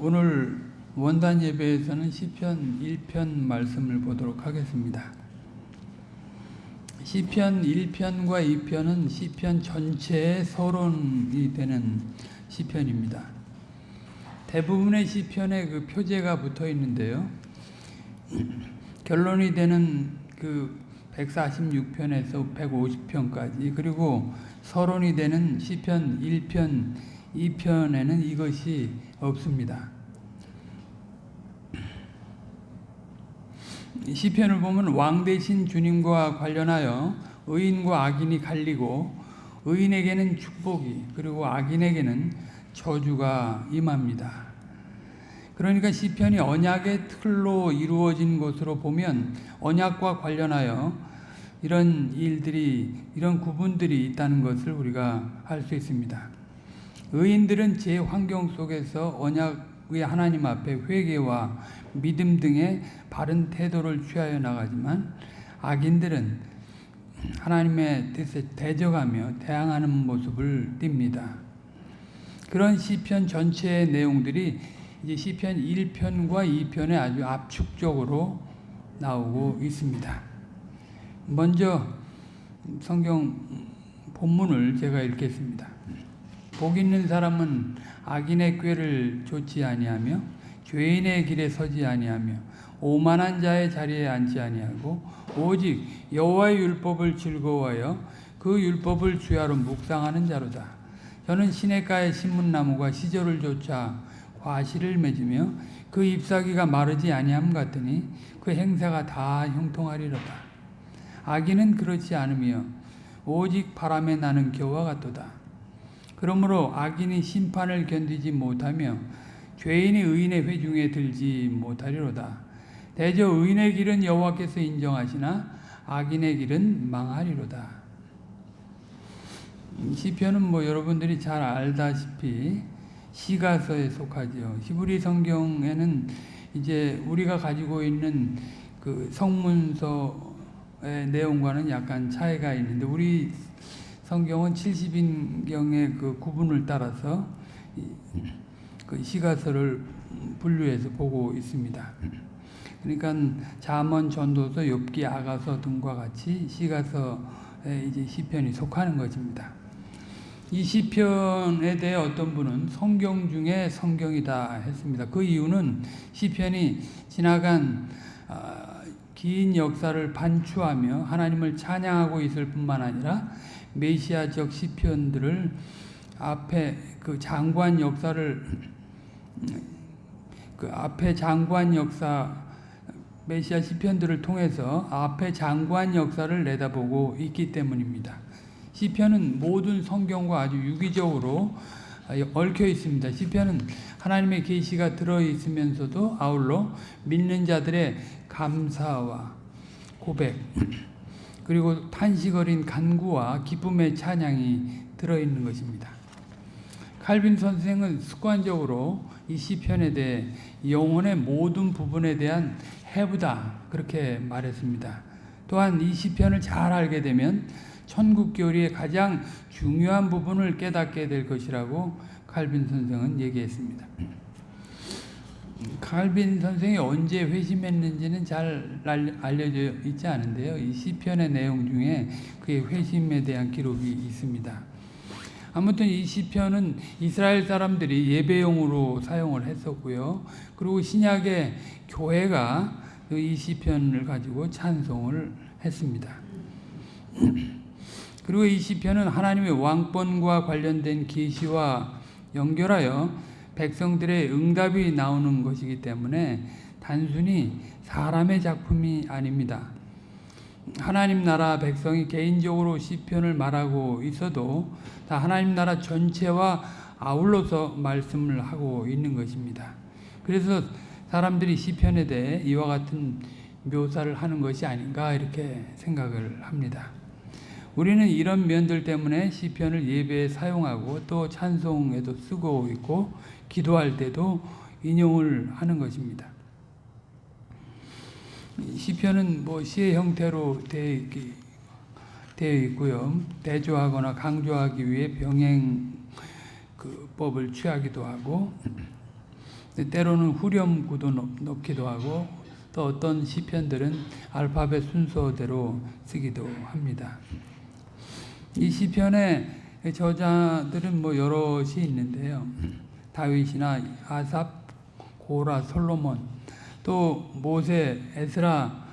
오늘 원단 예배에서는 시편 1편 말씀을 보도록 하겠습니다. 시편 1편과 2편은 시편 전체의 서론이 되는 시편입니다. 대부분의 시편에 그 표제가 붙어 있는데요. 결론이 되는 그 146편에서 150편까지 그리고 서론이 되는 시편 1편, 2편에는 이것이 없습니다. 시편을 보면 왕 대신 주님과 관련하여 의인과 악인이 갈리고 의인에게는 축복이 그리고 악인에게는 저주가 임합니다. 그러니까 시편이 언약의 틀로 이루어진 것으로 보면 언약과 관련하여 이런 일들이 이런 구분들이 있다는 것을 우리가 알 수 있습니다. 의인들은 제 환경 속에서 언약의 하나님 앞에 회개와 믿음 등의 바른 태도를 취하여 나가지만 악인들은 하나님의 뜻에 대적하며 대항하는 모습을 띱니다. 그런 시편 전체의 내용들이 이제 시편 1편과 2편에 아주 압축적으로 나오고 있습니다. 먼저 성경 본문을 제가 읽겠습니다. 복 있는 사람은 악인의 꾀를 좇지 아니하며 죄인의 길에 서지 아니하며 오만한 자의 자리에 앉지 아니하고 오직 여호와의 율법을 즐거워하여 그 율법을 주야로 묵상하는 자로다. 저는 시냇가의 신문나무가 시절을 쫓아 과실을 맺으며 그 잎사귀가 마르지 아니함 같으니 그 행사가 다 형통하리로다. 악인은 그렇지 않으며 오직 바람에 나는 겨와 같도다. 그러므로 악인이 심판을 견디지 못하며 죄인이 의인의 회중에 들지 못하리로다. 대저 의인의 길은 여호와께서 인정하시나 악인의 길은 망하리로다. 시편은 뭐 여러분들이 잘 알다시피 시가서에 속하죠. 히브리 성경에는 이제 우리가 가지고 있는 그 성문서의 내용과는 약간 차이가 있는데 우리 성경은 70인경의 그 구분을 따라서 그 시가서를 분류해서 보고 있습니다. 그러니까 잠언, 전도서, 욥기, 아가서 등과 같이 시가서에 이제 시편이 속하는 것입니다. 이 시편에 대해 어떤 분은 성경 중에 성경이다 했습니다. 그 이유는 시편이 지나간 긴 역사를 반추하며 하나님을 찬양하고 있을 뿐만 아니라 메시아적 시편들을 앞에 그 장관 역사를 그 앞에 장관 역사 메시아 시편들을 통해서 앞에 장관 역사를 내다보고 있기 때문입니다. 시편은 모든 성경과 아주 유기적으로 얽혀 있습니다. 시편은 하나님의 계시가 들어 있으면서도 아울러 믿는 자들의 감사와 고백 그리고 탄식 어린 간구와 기쁨의 찬양이 들어 있는 것입니다. 칼빈 선생은 습관적으로 이 시편에 대해 영혼의 모든 부분에 대한 해부다 그렇게 말했습니다. 또한 이 시편을 잘 알게 되면 천국 교리의 가장 중요한 부분을 깨닫게 될 것이라고 칼빈 선생은 얘기했습니다. 칼빈 선생이 언제 회심했는지는 잘 알려져 있지 않은데요. 이 시편의 내용 중에 그의 회심에 대한 기록이 있습니다. 아무튼 이 시편은 이스라엘 사람들이 예배용으로 사용을 했었고요. 그리고 신약의 교회가 이 시편을 가지고 찬송을 했습니다. 그리고 이 시편은 하나님의 왕권과 관련된 계시와 연결하여 백성들의 응답이 나오는 것이기 때문에 단순히 사람의 작품이 아닙니다. 하나님 나라 백성이 개인적으로 시편을 말하고 있어도 다 하나님 나라 전체와 아울러서 말씀을 하고 있는 것입니다. 그래서 사람들이 시편에 대해 이와 같은 묘사를 하는 것이 아닌가 이렇게 생각을 합니다. 우리는 이런 면들 때문에 시편을 예배에 사용하고 또 찬송에도 쓰고 있고 기도할 때도 인용을 하는 것입니다. 시편은 뭐 시의 형태로 되어 있고요. 대조하거나 강조하기 위해 병행 그 법을 취하기도 하고 때로는 후렴구도 넣- 넣기도 하고 또 어떤 시편들은 알파벳 순서대로 쓰기도 합니다. 이 시편의 저자들은 뭐 여럿이 있는데요. 다윗이나 아삽, 고라, 솔로몬, 또 모세, 에스라,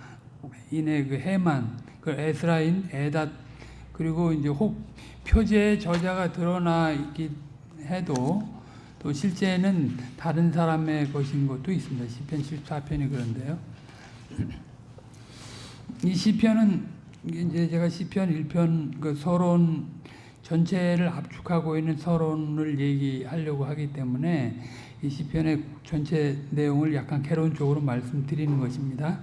인의 그 해만, 그 에스라인, 에닷, 그리고 이제 혹 표제의 저자가 드러나 있긴 해도 또 실제는 다른 사람의 것인 것도 있습니다. 시편 14편이 그런데요. 이 시편은 이제 제가 시편 1편 그 서론 전체를 압축하고 있는 서론을 얘기하려고 하기 때문에 이 시편의 전체 내용을 약간 개론적으로 말씀드리는 것입니다.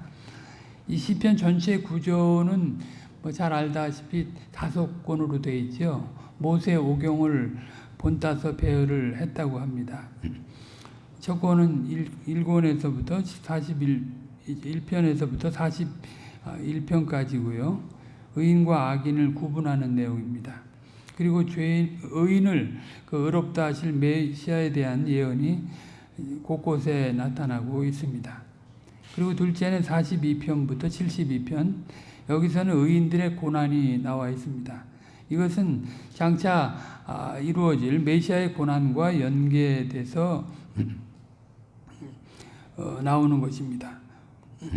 이 시편 전체 구조는 뭐 잘 알다시피 다섯 권으로 되어 있죠. 모세 오경을 본따서 배열을 했다고 합니다. 첫 권은 1, 권에서부터 41, 1편에서부터 41편까지고요. 의인과 악인을 구분하는 내용입니다. 그리고 죄인, 의인을 그 의롭다 하실 메시아에 대한 예언이 곳곳에 나타나고 있습니다. 그리고 둘째는 42편부터 72편, 여기서는 의인들의 고난이 나와 있습니다. 이것은 장차 아, 이루어질 메시아의 고난과 연계돼서 어, 나오는 것입니다.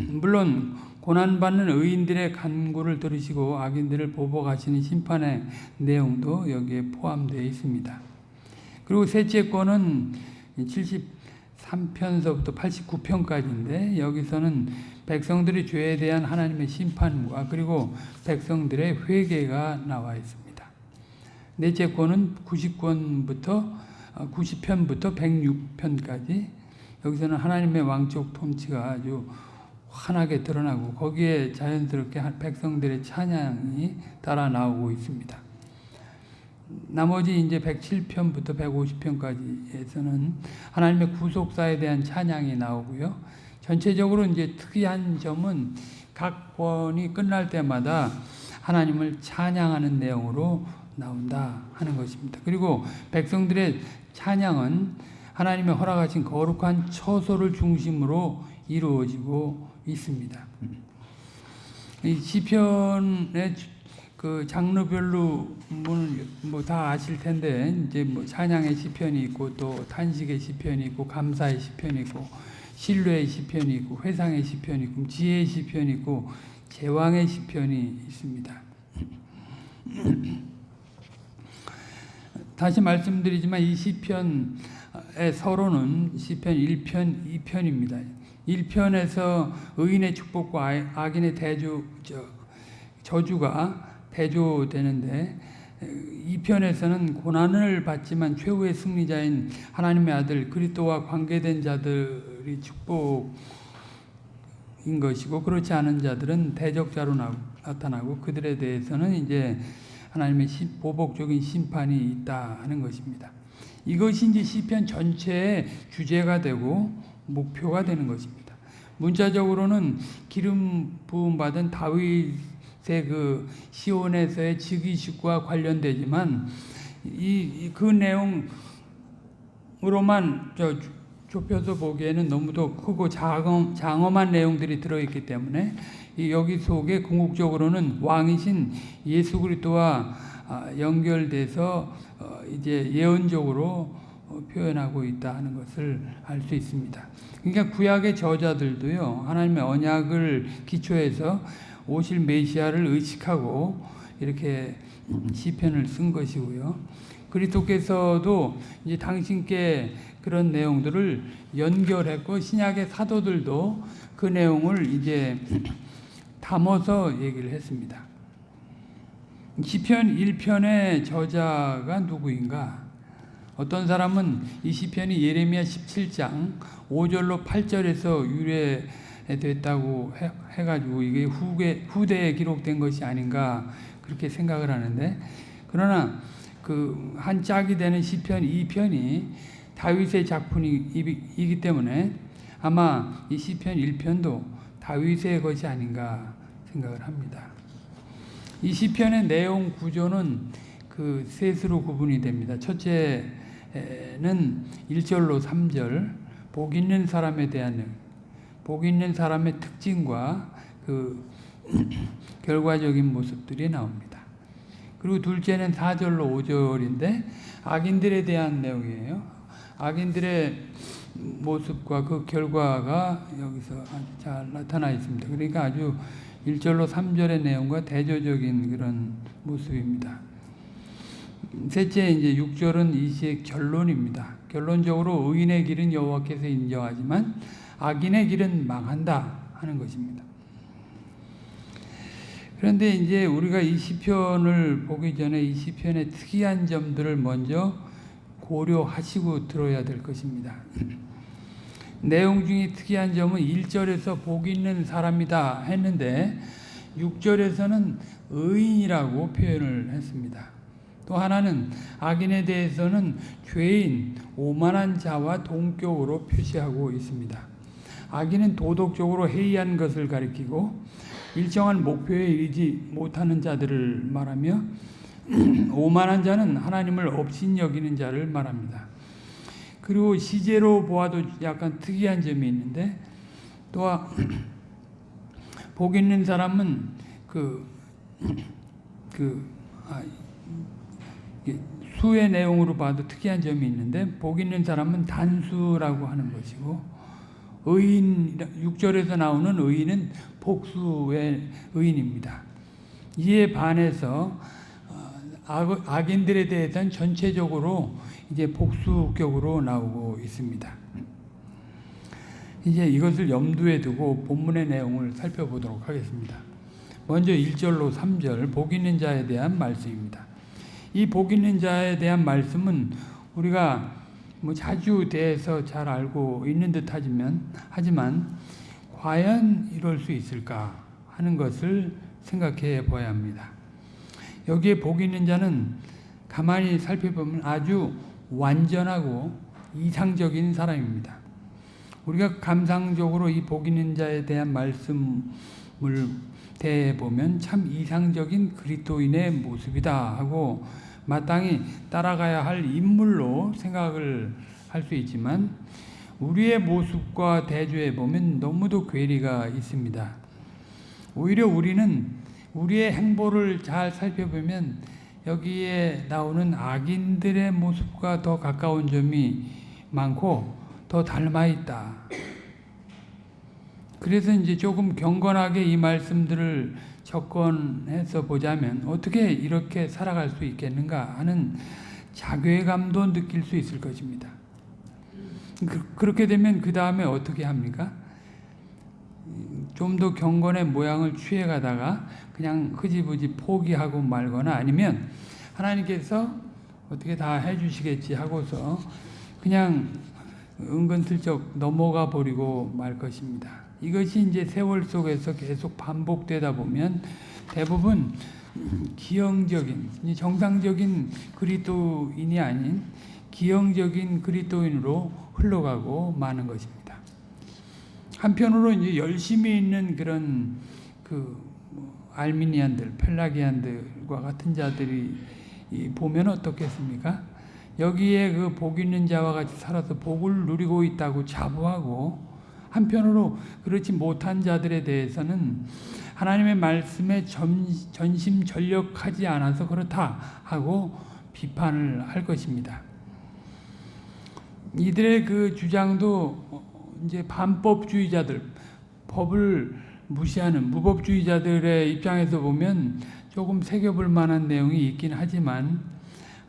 물론 고난받는 의인들의 간구를 들으시고 악인들을 보복하시는 심판의 내용도 여기에 포함되어 있습니다. 그리고 셋째 권은 73편서부터 89편까지인데 여기서는 백성들의 죄에 대한 하나님의 심판과 그리고 백성들의 회개가 나와 있습니다. 넷째 권은 90권부터 90편부터 106편까지 여기서는 하나님의 왕족 통치가 아주 환하게 드러나고 거기에 자연스럽게 백성들의 찬양이 따라 나오고 있습니다. 나머지 이제 107편부터 150편까지에서는 하나님의 구속사에 대한 찬양이 나오고요. 전체적으로 이제 특이한 점은 각 권이 끝날 때마다 하나님을 찬양하는 내용으로 나온다 하는 것입니다. 그리고 백성들의 찬양은 하나님의 허락하신 거룩한 처소를 중심으로 이루어지고 있습니다. 이 시편의 그 장르별로 뭐 다 아실 텐데 이제 뭐 찬양의 시편이 있고 또 탄식의 시편이 있고 감사의 시편이 있고 신뢰의 시편이 있고 회상의 시편이 있고 지혜의 시편이 있고 제왕의 시편이 있습니다. 다시 말씀드리지만 이 시편의 서로는 시편 1편, 2편입니다. 1편에서 의인의 축복과 악인의 대주 저주가 대조되는데 2편에서는 고난을 받지만 최후의 승리자인 하나님의 아들 그리스도와 관계된 자들이 축복인 것이고 그렇지 않은 자들은 대적자로 나타나고 그들에 대해서는 이제 하나님의 보복적인 심판이 있다 하는 것입니다. 이것이 이제 시편 전체의 주제가 되고 목표가 되는 것입니다. 문자적으로는 기름 부음 받은 다윗의 그 시온에서의 즉위식과 관련되지만 이 그 내용으로만 저 좁혀서 보기에는 너무도 크고 장엄, 장엄한 내용들이 들어있기 때문에 여기 속에 궁극적으로는 왕이신 예수 그리스도와 연결돼서 어, 이제 예언적으로 어, 표현하고 있다 하는 것을 알 수 있습니다. 그러니까 구약의 저자들도요 하나님의 언약을 기초해서 오실 메시아를 의식하고 이렇게 시편을 쓴 것이고요. 그리스도께서도 이제 당신께 그런 내용들을 연결했고 신약의 사도들도 그 내용을 이제 담아서 얘기를 했습니다. 시편 1편의 저자가 누구인가? 어떤 사람은 이 시편이 예레미야 17장 5절로 8절에서 유래됐다고 해, 가지고 이게 후계, 후대에 기록된 것이 아닌가 그렇게 생각을 하는데 그러나 그 한 짝이 되는 시편 2편이 다윗의 작품이기 때문에 아마 이 시편 1편도 다윗의 것이 아닌가 생각을 합니다. 이 시편의 내용 구조는 그 셋으로 구분이 됩니다. 첫째 는 1절로 3절, 복 있는 사람에 대한 복 있는 사람의 특징과 그 결과적인 모습들이 나옵니다. 그리고 둘째는 4절로 5절인데 악인들에 대한 내용이에요. 악인들의 모습과 그 결과가 여기서 잘 나타나 있습니다. 그러니까 아주 1절로 3절의 내용과 대조적인 그런 모습입니다. 셋째 이제 6절은 이 시의 결론입니다. 결론적으로 의인의 길은 여호와께서 인정하지만 악인의 길은 망한다 하는 것입니다. 그런데 이제 우리가 이 시편을 보기 전에 이 시편의 특이한 점들을 먼저 고려하시고 들어야 될 것입니다. 내용 중에 특이한 점은 1절에서 복 있는 사람이다 했는데 6절에서는 의인이라고 표현을 했습니다. 또 하나는 악인에 대해서는 죄인, 오만한 자와 동격으로 표시하고 있습니다. 악인은 도덕적으로 해이한 것을 가리키고 일정한 목표에 이르지 못하는 자들을 말하며 오만한 자는 하나님을 업신 여기는 자를 말합니다. 그리고 시제로 보아도 약간 특이한 점이 있는데 또 복 있는 사람은 그, 그, 아, 수의 내용으로 봐도 특이한 점이 있는데 복 있는 사람은 단수라고 하는 것이고 의인 6절에서 나오는 의인은 복수의 의인입니다. 이에 반해서 어, 악인들에 대해서는 전체적으로 이제 복수격으로 나오고 있습니다. 이제 이것을 염두에 두고 본문의 내용을 살펴보도록 하겠습니다. 먼저 1절로 3절 복 있는 자에 대한 말씀입니다. 이 복 있는 자에 대한 말씀은 우리가 뭐 자주 대해서 잘 알고 있는 듯 하지만 하지만 과연 이럴 수 있을까 하는 것을 생각해 봐야 합니다. 여기에 복 있는 자는 가만히 살펴보면 아주 완전하고 이상적인 사람입니다. 우리가 감상적으로 이 복 있는 자에 대한 말씀을 대보면 참 이상적인 그리스도인의 모습이다 하고 마땅히 따라가야 할 인물로 생각을 할 수 있지만 우리의 모습과 대조해 보면 너무도 괴리가 있습니다. 오히려 우리는 우리의 행보를 잘 살펴보면 여기에 나오는 악인들의 모습과 더 가까운 점이 많고 더 닮아 있다. 그래서 이제 조금 경건하게 이 말씀들을 접근해서 보자면 어떻게 이렇게 살아갈 수 있겠는가 하는 자괴감도 느낄 수 있을 것입니다. 그, 렇게 되면 그 다음에 어떻게 합니까? 좀 더 경건의 모양을 취해가다가 그냥 흐지부지 포기하고 말거나 아니면 하나님께서 어떻게 다 해주시겠지 하고서 그냥 은근슬쩍 넘어가 버리고 말 것입니다. 이것이 이제 세월 속에서 계속 반복되다 보면 대부분 기형적인 정상적인 그리스도인이 아닌 기형적인 그리스도인으로 흘러가고 마는 것입니다. 한편으로 이제 열심히 있는 그런 그 알미니안들, 펠라기안들과 같은 자들이 보면 어떻겠습니까? 여기에 그 복 있는 자와 같이 살아서 복을 누리고 있다고 자부하고 한편으로 그렇지 못한 자들에 대해서는 하나님의 말씀에 전심 전력하지 않아서 그렇다 하고 비판을 할 것입니다. 이들의 그 주장도 이제 반법주의자들, 법을 무시하는 무법주의자들의 입장에서 보면 조금 새겨볼 만한 내용이 있긴 하지만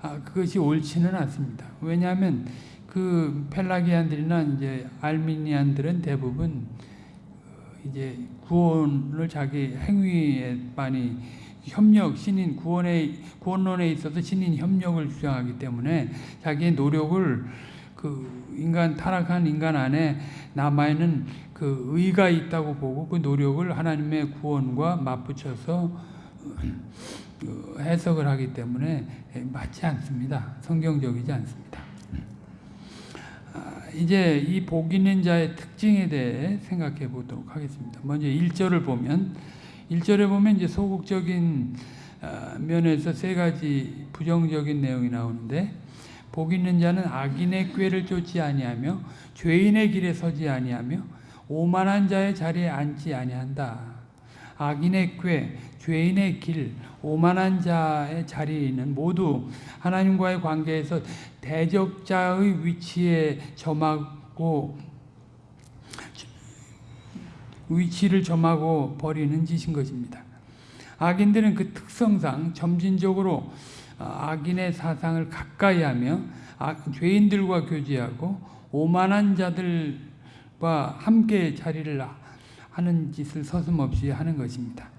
아, 그것이 옳지는 않습니다. 왜냐하면 그 펠라기안들이나 이제 알미니안들은 대부분 어, 이제 구원을 자기 행위에 많이 협력, 신인 구원에 구원론에 있어서 신인 협력을 주장하기 때문에 자기의 노력을 그 인간 타락한 인간 안에 남아 있는 그 의가 있다고 보고 그 노력을 하나님의 구원과 맞붙여서 어, 해석을 하기 때문에 맞지 않습니다. 성경적이지 않습니다. 아, 이제 이 복 있는 자의 특징에 대해 생각해 보도록 하겠습니다. 먼저 1절을 보면 1절에 보면 이제 소극적인 아, 면에서 세 가지 부정적인 내용이 나오는데 복 있는 자는 악인의 꾀를 쫓지 아니하며 죄인의 길에 서지 아니하며 오만한 자의 자리에 앉지 아니한다. 악인의 꾀, 죄인의 길, 오만한 자의 자리는 모두 하나님과의 관계에서 대적자의 위치에 점하고 위치를 점하고 버리는 짓인 것입니다. 악인들은 그 특성상 점진적으로 악인의 사상을 가까이 하며 죄인들과 교제하고 오만한 자들과 함께 자리를 하는 짓을 서슴없이 하는 것입니다.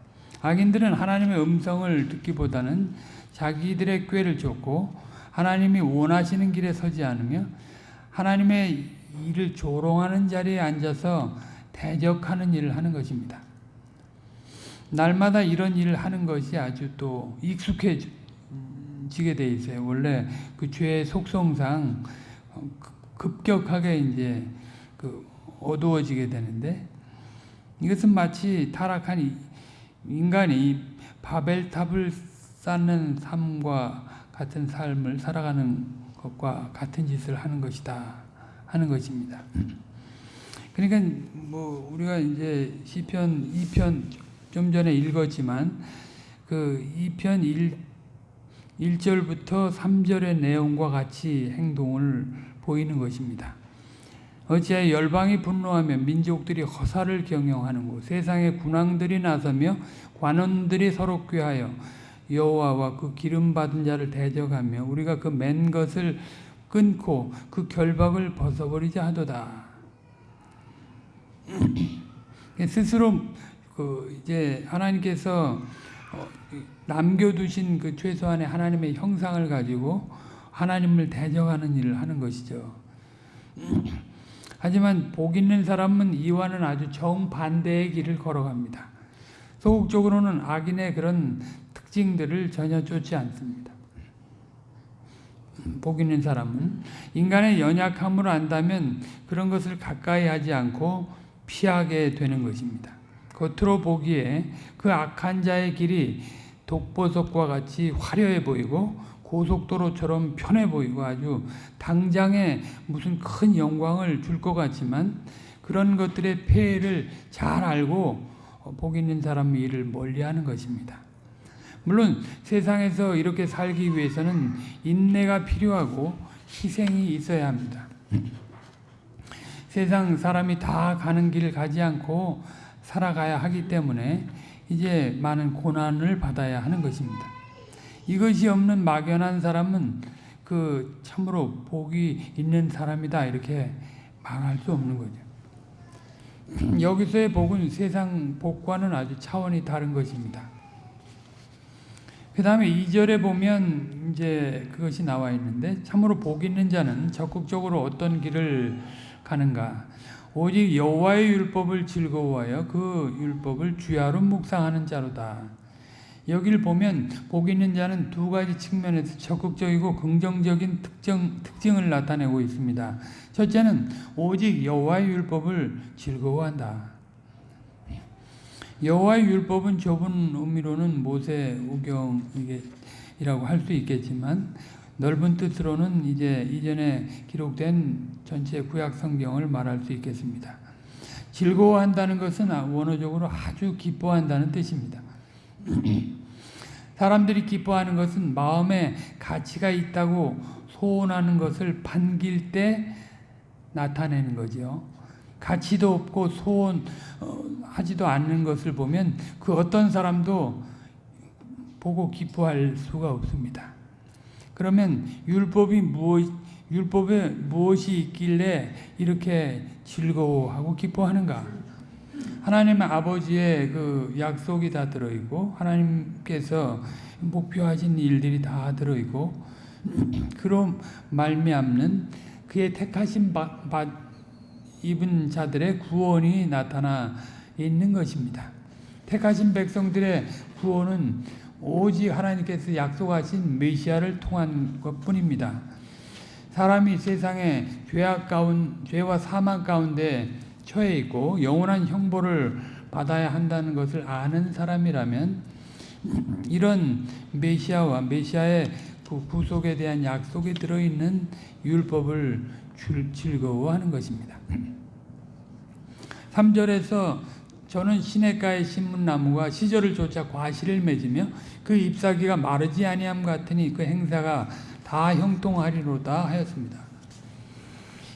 악인들은 하나님의 음성을 듣기보다는 자기들의 꾀를 쫓고 하나님이 원하시는 길에 서지 않으며 하나님의 일을 조롱하는 자리에 앉아서 대적하는 일을 하는 것입니다. 날마다 이런 일을 하는 것이 아주 또 익숙해지게 돼 있어요. 원래 그 죄의 속성상 급격하게 이제 그 어두워지게 되는데 이것은 마치 타락한 인간이 바벨탑을 쌓는 삶과 같은 삶을 살아가는 것과 같은 짓을 하는 것이다 하는 것입니다. 그러니까 뭐 우리가 이제 시편 2편 좀 전에 읽었지만 그 2편 1 1절부터 3절의 내용과 같이 행동을 보이는 것입니다. 어찌하여 열방이 분노하며 민족들이 허사를 경영하는고 세상의 군왕들이 나서며 관원들이 서로 꾀하여 여호와와 그 기름 받은 자를 대적하며 우리가 그 맨 것을 끊고 그 결박을 벗어버리자 하도다. 스스로 그 이제 하나님께서 어, 남겨두신 그 최소한의 하나님의 형상을 가지고 하나님을 대적하는 일을 하는 것이죠. 하지만 복 있는 사람은 이와는 아주 정반대의 길을 걸어갑니다. 소극적으로는 악인의 그런 특징들을 전혀 쫓지 않습니다. 복 있는 사람은 인간의 연약함을 안다면 그런 것을 가까이 하지 않고 피하게 되는 것입니다. 겉으로 보기에 그 악한 자의 길이 독보석과 같이 화려해 보이고 고속도로처럼 편해 보이고 아주 당장에 무슨 큰 영광을 줄 것 같지만 그런 것들의 폐해를 잘 알고 복 있는 사람이 이를 멀리하는 것입니다. 물론 세상에서 이렇게 살기 위해서는 인내가 필요하고 희생이 있어야 합니다. 세상 사람이 다 가는 길을 가지 않고 살아가야 하기 때문에 이제 많은 고난을 받아야 하는 것입니다. 이것이 없는 막연한 사람은 그 참으로 복이 있는 사람이다 이렇게 말할 수 없는 거죠. 여기서의 복은 세상 복과는 아주 차원이 다른 것입니다. 그 다음에 2절에 보면 이제 그것이 나와 있는데 참으로 복 있는 자는 적극적으로 어떤 길을 가는가? 오직 여호와의 율법을 즐거워하여 그 율법을 주야로 묵상하는 자로다. 여기를 보면 복 있는 자는 두 가지 측면에서 적극적이고 긍정적인 특정, 특징을 나타내고 있습니다. 첫째는 오직 여호와의 율법을 즐거워한다. 여호와의 율법은 좁은 의미로는 모세 우경이라고 할 수 있겠지만 넓은 뜻으로는 이제 이전에 기록된 전체 구약 성경을 말할 수 있겠습니다. 즐거워한다는 것은 원어적으로 아주 기뻐한다는 뜻입니다. 사람들이 기뻐하는 것은 마음에 가치가 있다고 소원하는 것을 반길 때 나타내는 거죠. 가치도 없고 소원하지도 않는 것을 보면 그 어떤 사람도 보고 기뻐할 수가 없습니다. 그러면 율법이 무엇, 율법에 무엇이 있길래 이렇게 즐거워하고 기뻐하는가? 하나님 아버지의 그 약속이 다 들어있고, 하나님께서 목표하신 일들이 다 들어있고, 그로 말미암는 그의 택하신 바, 바, 입은 자들의 구원이 나타나 있는 것입니다. 택하신 백성들의 구원은 오직 하나님께서 약속하신 메시아를 통한 것뿐입니다. 사람이 세상에 죄악 가운 죄와 사망 가운데 처해 있고 영원한 형벌을 받아야 한다는 것을 아는 사람이라면 이런 메시아와 메시아의 그 구속에 대한 약속이 들어있는 율법을 줄- 즐거워하는 것입니다. 3절에서 저는 시냇가의 신문나무가 시절을 쫓아 과실을 맺으며 그 잎사귀가 마르지 아니함 같으니 그 행사가 다 형통하리로다 하였습니다.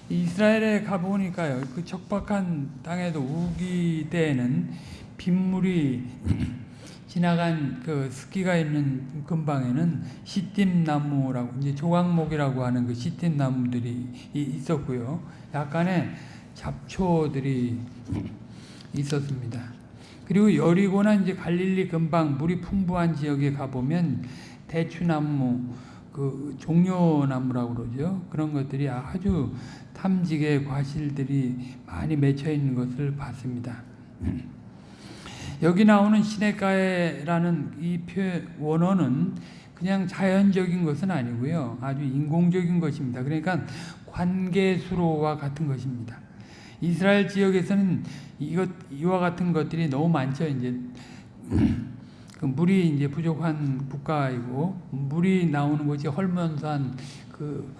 이스라엘에 가보니까요, 그 척박한 땅에도 우기 때에는 빗물이 지나간 그 습기가 있는 근방에는 시띠나무라고 이제 조각목이라고 하는 그 시띠나무들이 이- 있었고요. 약간의 잡초들이 있었습니다. 그리고 여리고나 이제 갈릴리 근방 물이 풍부한 지역에 가보면 대추나무, 그 종려나무라고 그러죠. 그런 것들이 아주 탐지게 과실들이 많이 맺혀 있는 것을 봤습니다. 여기 나오는 시냇가에라는 이 표, 원어는 그냥 자연적인 것은 아니고요. 아주 인공적인 것입니다. 그러니까 관계수로와 같은 것입니다. 이스라엘 지역에서는 이것 이와 같은 것들이 너무 많죠. 이제 그 물이 이제 부족한 국가이고 물이 나오는 곳이 헐몬산 그,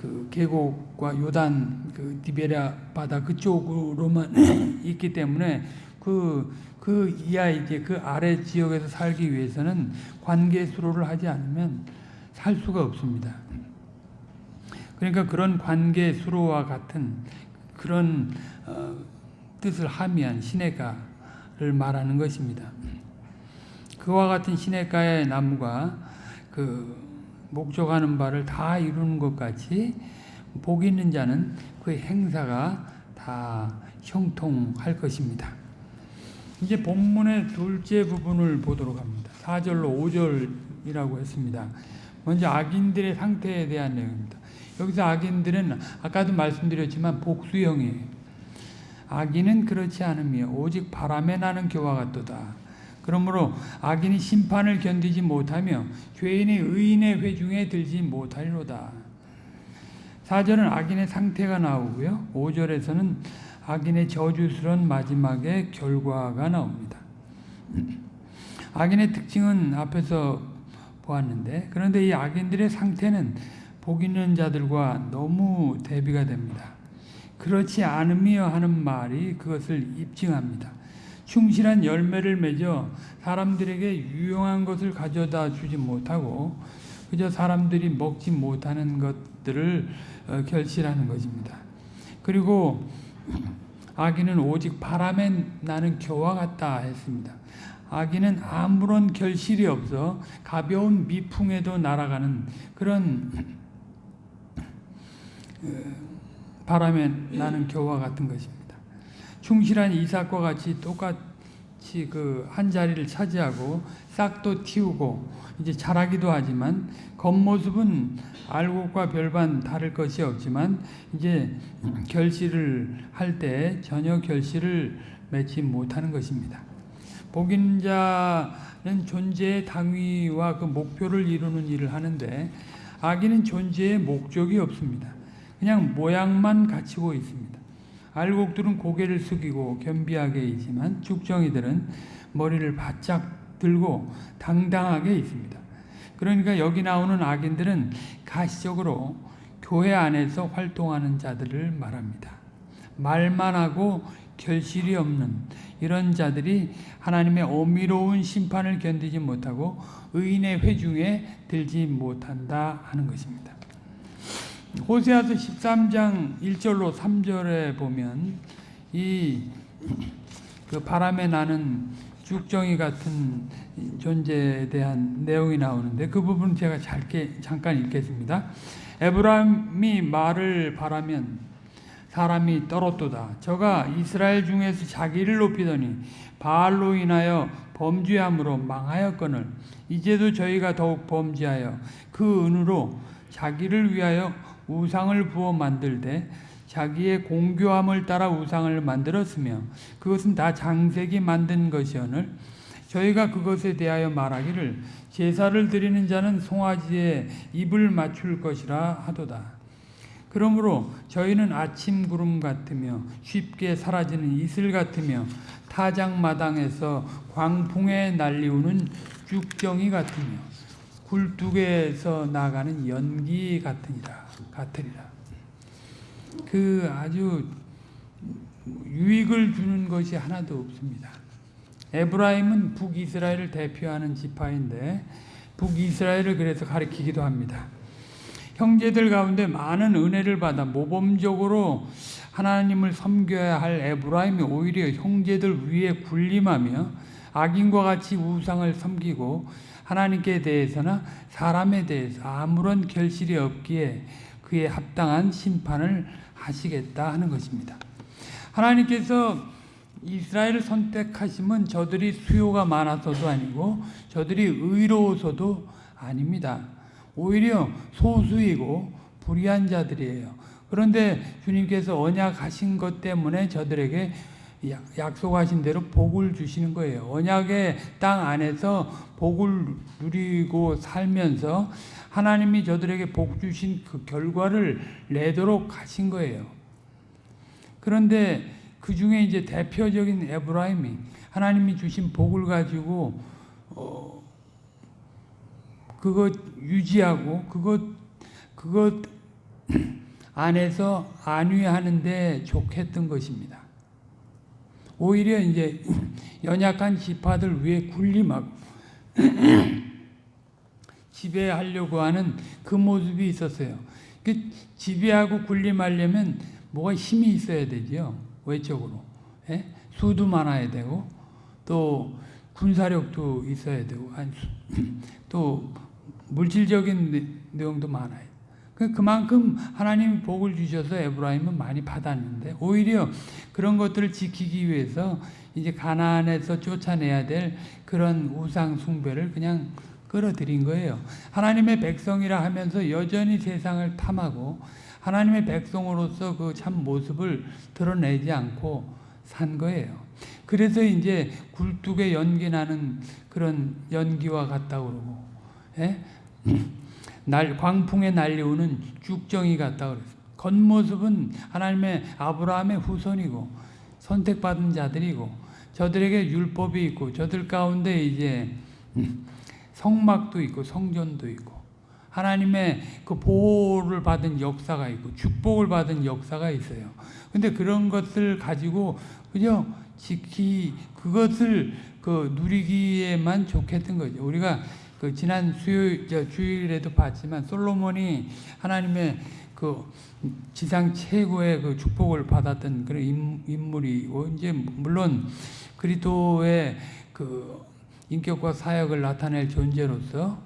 그 계곡과 요단 그 디베랴 바다 그쪽으로만 있기 때문에 그, 그 이하 이제 그 아래 지역에서 살기 위해서는 관계 수로를 하지 않으면 살 수가 없습니다. 그러니까 그런 관계 수로와 같은 그런 어, 뜻을 함의한 시내가를 말하는 것입니다. 그와 같은 시냇가의 나무가 그 목적하는 바를 다 이루는 것 같이 복 있는 자는 그 행사가 다 형통할 것입니다. 이제 본문의 둘째 부분을 보도록 합니다. 4절로 5절이라고 했습니다. 먼저 악인들의 상태에 대한 내용입니다. 여기서 악인들은 아까도 말씀드렸지만 복수형이에요. 악인은 그렇지 않으며 오직 바람에 나는 교와 같도다. 그러므로 악인이 심판을 견디지 못하며 죄인이 의인의 회중에 들지 못하리로다. 4절은 악인의 상태가 나오고요. 5절에서는 악인의 저주스러운 마지막의 결과가 나옵니다. 악인의 특징은 앞에서 보았는데 그런데 이 악인들의 상태는 복 있는 자들과 너무 대비가 됩니다. 그렇지 않으며 하는 말이 그것을 입증합니다. 충실한 열매를 맺어 사람들에게 유용한 것을 가져다 주지 못하고 그저 사람들이 먹지 못하는 것들을 어, 결실하는 것입니다. 그리고 악인은 오직 바람에 나는 겨와 같다 했습니다. 악인은 아무런 결실이 없어 가벼운 미풍에도 날아가는 그런 어, 바람에 나는 겨와 같은 것입니다. 충실한 이삭과 같이 똑같이 그 한 자리를 차지하고 싹도 틔우고 이제 자라기도 하지만 겉모습은 알곡과 별반 다를 것이 없지만 이제 결실을 할 때 전혀 결실을 맺지 못하는 것입니다. 복인 자는 존재의 당위와 그 목표를 이루는 일을 하는데 악인은 존재의 목적이 없습니다. 그냥 모양만 갖추고 있습니다. 알곡들은 고개를 숙이고 겸비하게 있지만 죽정이들은 머리를 바짝 들고 당당하게 있습니다. 그러니까 여기 나오는 악인들은 가시적으로 교회 안에서 활동하는 자들을 말합니다. 말만 하고 결실이 없는 이런 자들이 하나님의 어미로운 심판을 견디지 못하고 의인의 회중에 들지 못한다 하는 것입니다. 호세아서 13장 1절로 3절에 보면 이 그 바람에 나는 죽정이 같은 존재에 대한 내용이 나오는데 그 부분 제가 짧게 잠깐 읽겠습니다. 에브라임이 말을 바라면 사람이 떨었도다. 저가 이스라엘 중에서 자기를 높이더니 바알로 인하여 범죄함으로 망하였거늘 이제도 저희가 더욱 범죄하여 그 은으로 자기를 위하여 우상을 부어 만들되 자기의 공교함을 따라 우상을 만들었으며 그것은 다 장색이 만든 것이오늘 저희가 그것에 대하여 말하기를 제사를 드리는 자는 송아지에 입을 맞출 것이라 하도다. 그러므로 저희는 아침 구름 같으며 쉽게 사라지는 이슬 같으며 타작마당에서 광풍에 날리우는 쭉정이 같으며 굴뚝에서 나가는 연기 같으니라 같으리라. 그 아주 유익을 주는 것이 하나도 없습니다. 에브라임은 북이스라엘을 대표하는 지파인데 북이스라엘을 그래서 가리키기도 합니다. 형제들 가운데 많은 은혜를 받아 모범적으로 하나님을 섬겨야 할 에브라임이 오히려 형제들 위에 군림하며 악인과 같이 우상을 섬기고 하나님께 대해서나 사람에 대해서 아무런 결실이 없기에 그에 합당한 심판을 하시겠다 하는 것입니다. 하나님께서 이스라엘을 선택하심은 저들이 수요가 많아서도 아니고 저들이 의로워서도 아닙니다. 오히려 소수이고 불의한 자들이에요. 그런데 주님께서 언약하신 것 때문에 저들에게 약속하신 대로 복을 주시는 거예요. 언약의 땅 안에서 복을 누리고 살면서 하나님이 저들에게 복 주신 그 결과를 내도록 하신 거예요. 그런데 그 중에 이제 대표적인 에브라임이 하나님이 주신 복을 가지고 어 그것 유지하고 그것 그것 안에서 안위하는데 좋겠던 것입니다. 오히려 이제 연약한 지파들 위에 군림하고 지배하려고 하는 그 모습이 있었어요. 그 지배하고 군림하려면 뭐가 힘이 있어야 되죠. 외적으로. 예? 수도 많아야 되고 또 군사력도 있어야 되고 또 물질적인 내용도 많아요. 그 그만큼 하나님이 복을 주셔서 에브라임은 많이 받았는데 오히려 그런 것들을 지키기 위해서 이제 가나안에서 쫓아내야 될 그런 우상 숭배를 그냥 끌어들인 거예요. 하나님의 백성이라 하면서 여전히 세상을 탐하고 하나님의 백성으로서 그 참 모습을 드러내지 않고 산 거예요. 그래서 이제 굴뚝에 연기 나는 그런 연기와 같다고 그러고, 예? 날, 광풍에 날려오는 죽정이 같다고 그랬어요. 겉모습은 하나님의 아브라함의 후손이고, 선택받은 자들이고, 저들에게 율법이 있고, 저들 가운데 이제 성막도 있고, 성전도 있고, 하나님의 그 보호를 받은 역사가 있고 축복을 받은 역사가 있어요. 근데 그런 것을 가지고 그저 지키 그것을 그 누리기에만 좋겠던 거죠. 우리가 그 지난 수요일 주일에도 봤지만 솔로몬이 하나님의 그 지상 최고의 그 축복을 받았던 그런 인물이고 이제 물론 그리스도의 그 인격과 사역을 나타낼 존재로서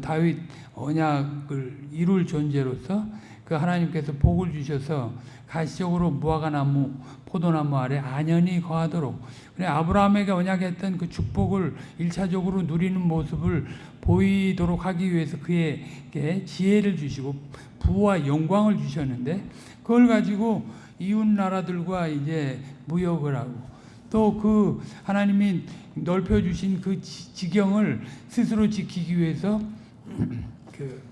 다윗 언약을 이룰 존재로서 그 하나님께서 복을 주셔서 가시적으로 무화과 나무, 포도나무 아래 안연히 거하도록. 그래 아브라함에게 언약했던 그 축복을 일차적으로 누리는 모습을 보이도록 하기 위해서 그에게 지혜를 주시고 부와 영광을 주셨는데 그걸 가지고 이웃 나라들과 이제 무역을 하고 또 그 하나님이 넓혀 주신 그 지경을 스스로 지키기 위해서 그,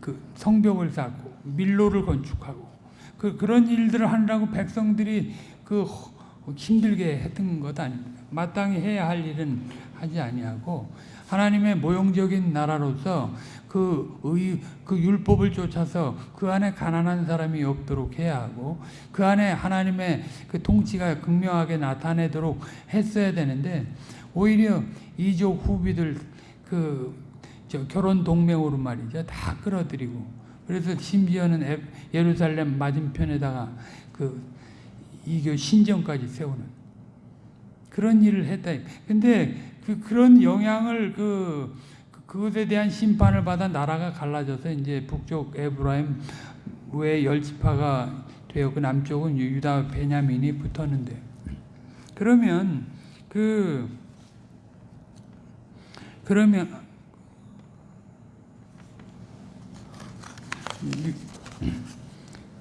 그 성벽을 쌓고 밀로를 건축하고 그 그런 일들을 하느라고 백성들이 그 힘들게 했던 것 아닙니까? 마땅히 해야 할 일은 하지 아니하고 하나님의 모형적인 나라로서 그 의, 그 율법을 쫓아서 그 안에 가난한 사람이 없도록 해야 하고 그 안에 하나님의 그 통치가 극명하게 나타내도록 했어야 되는데 오히려 이족 후비들 그 결혼 동맹으로 말이죠. 다 끌어들이고. 그래서 심지어는 예루살렘 맞은편에다가 그 이교 신정까지 세우는 그런 일을 했다. 근데 그 그런 영향을 그 그것에 대한 심판을 받아 나라가 갈라져서 이제 북쪽 에브라임 외 열지파가 되어 그 남쪽은 유다 베냐민이 붙었는데 그러면 그 그러면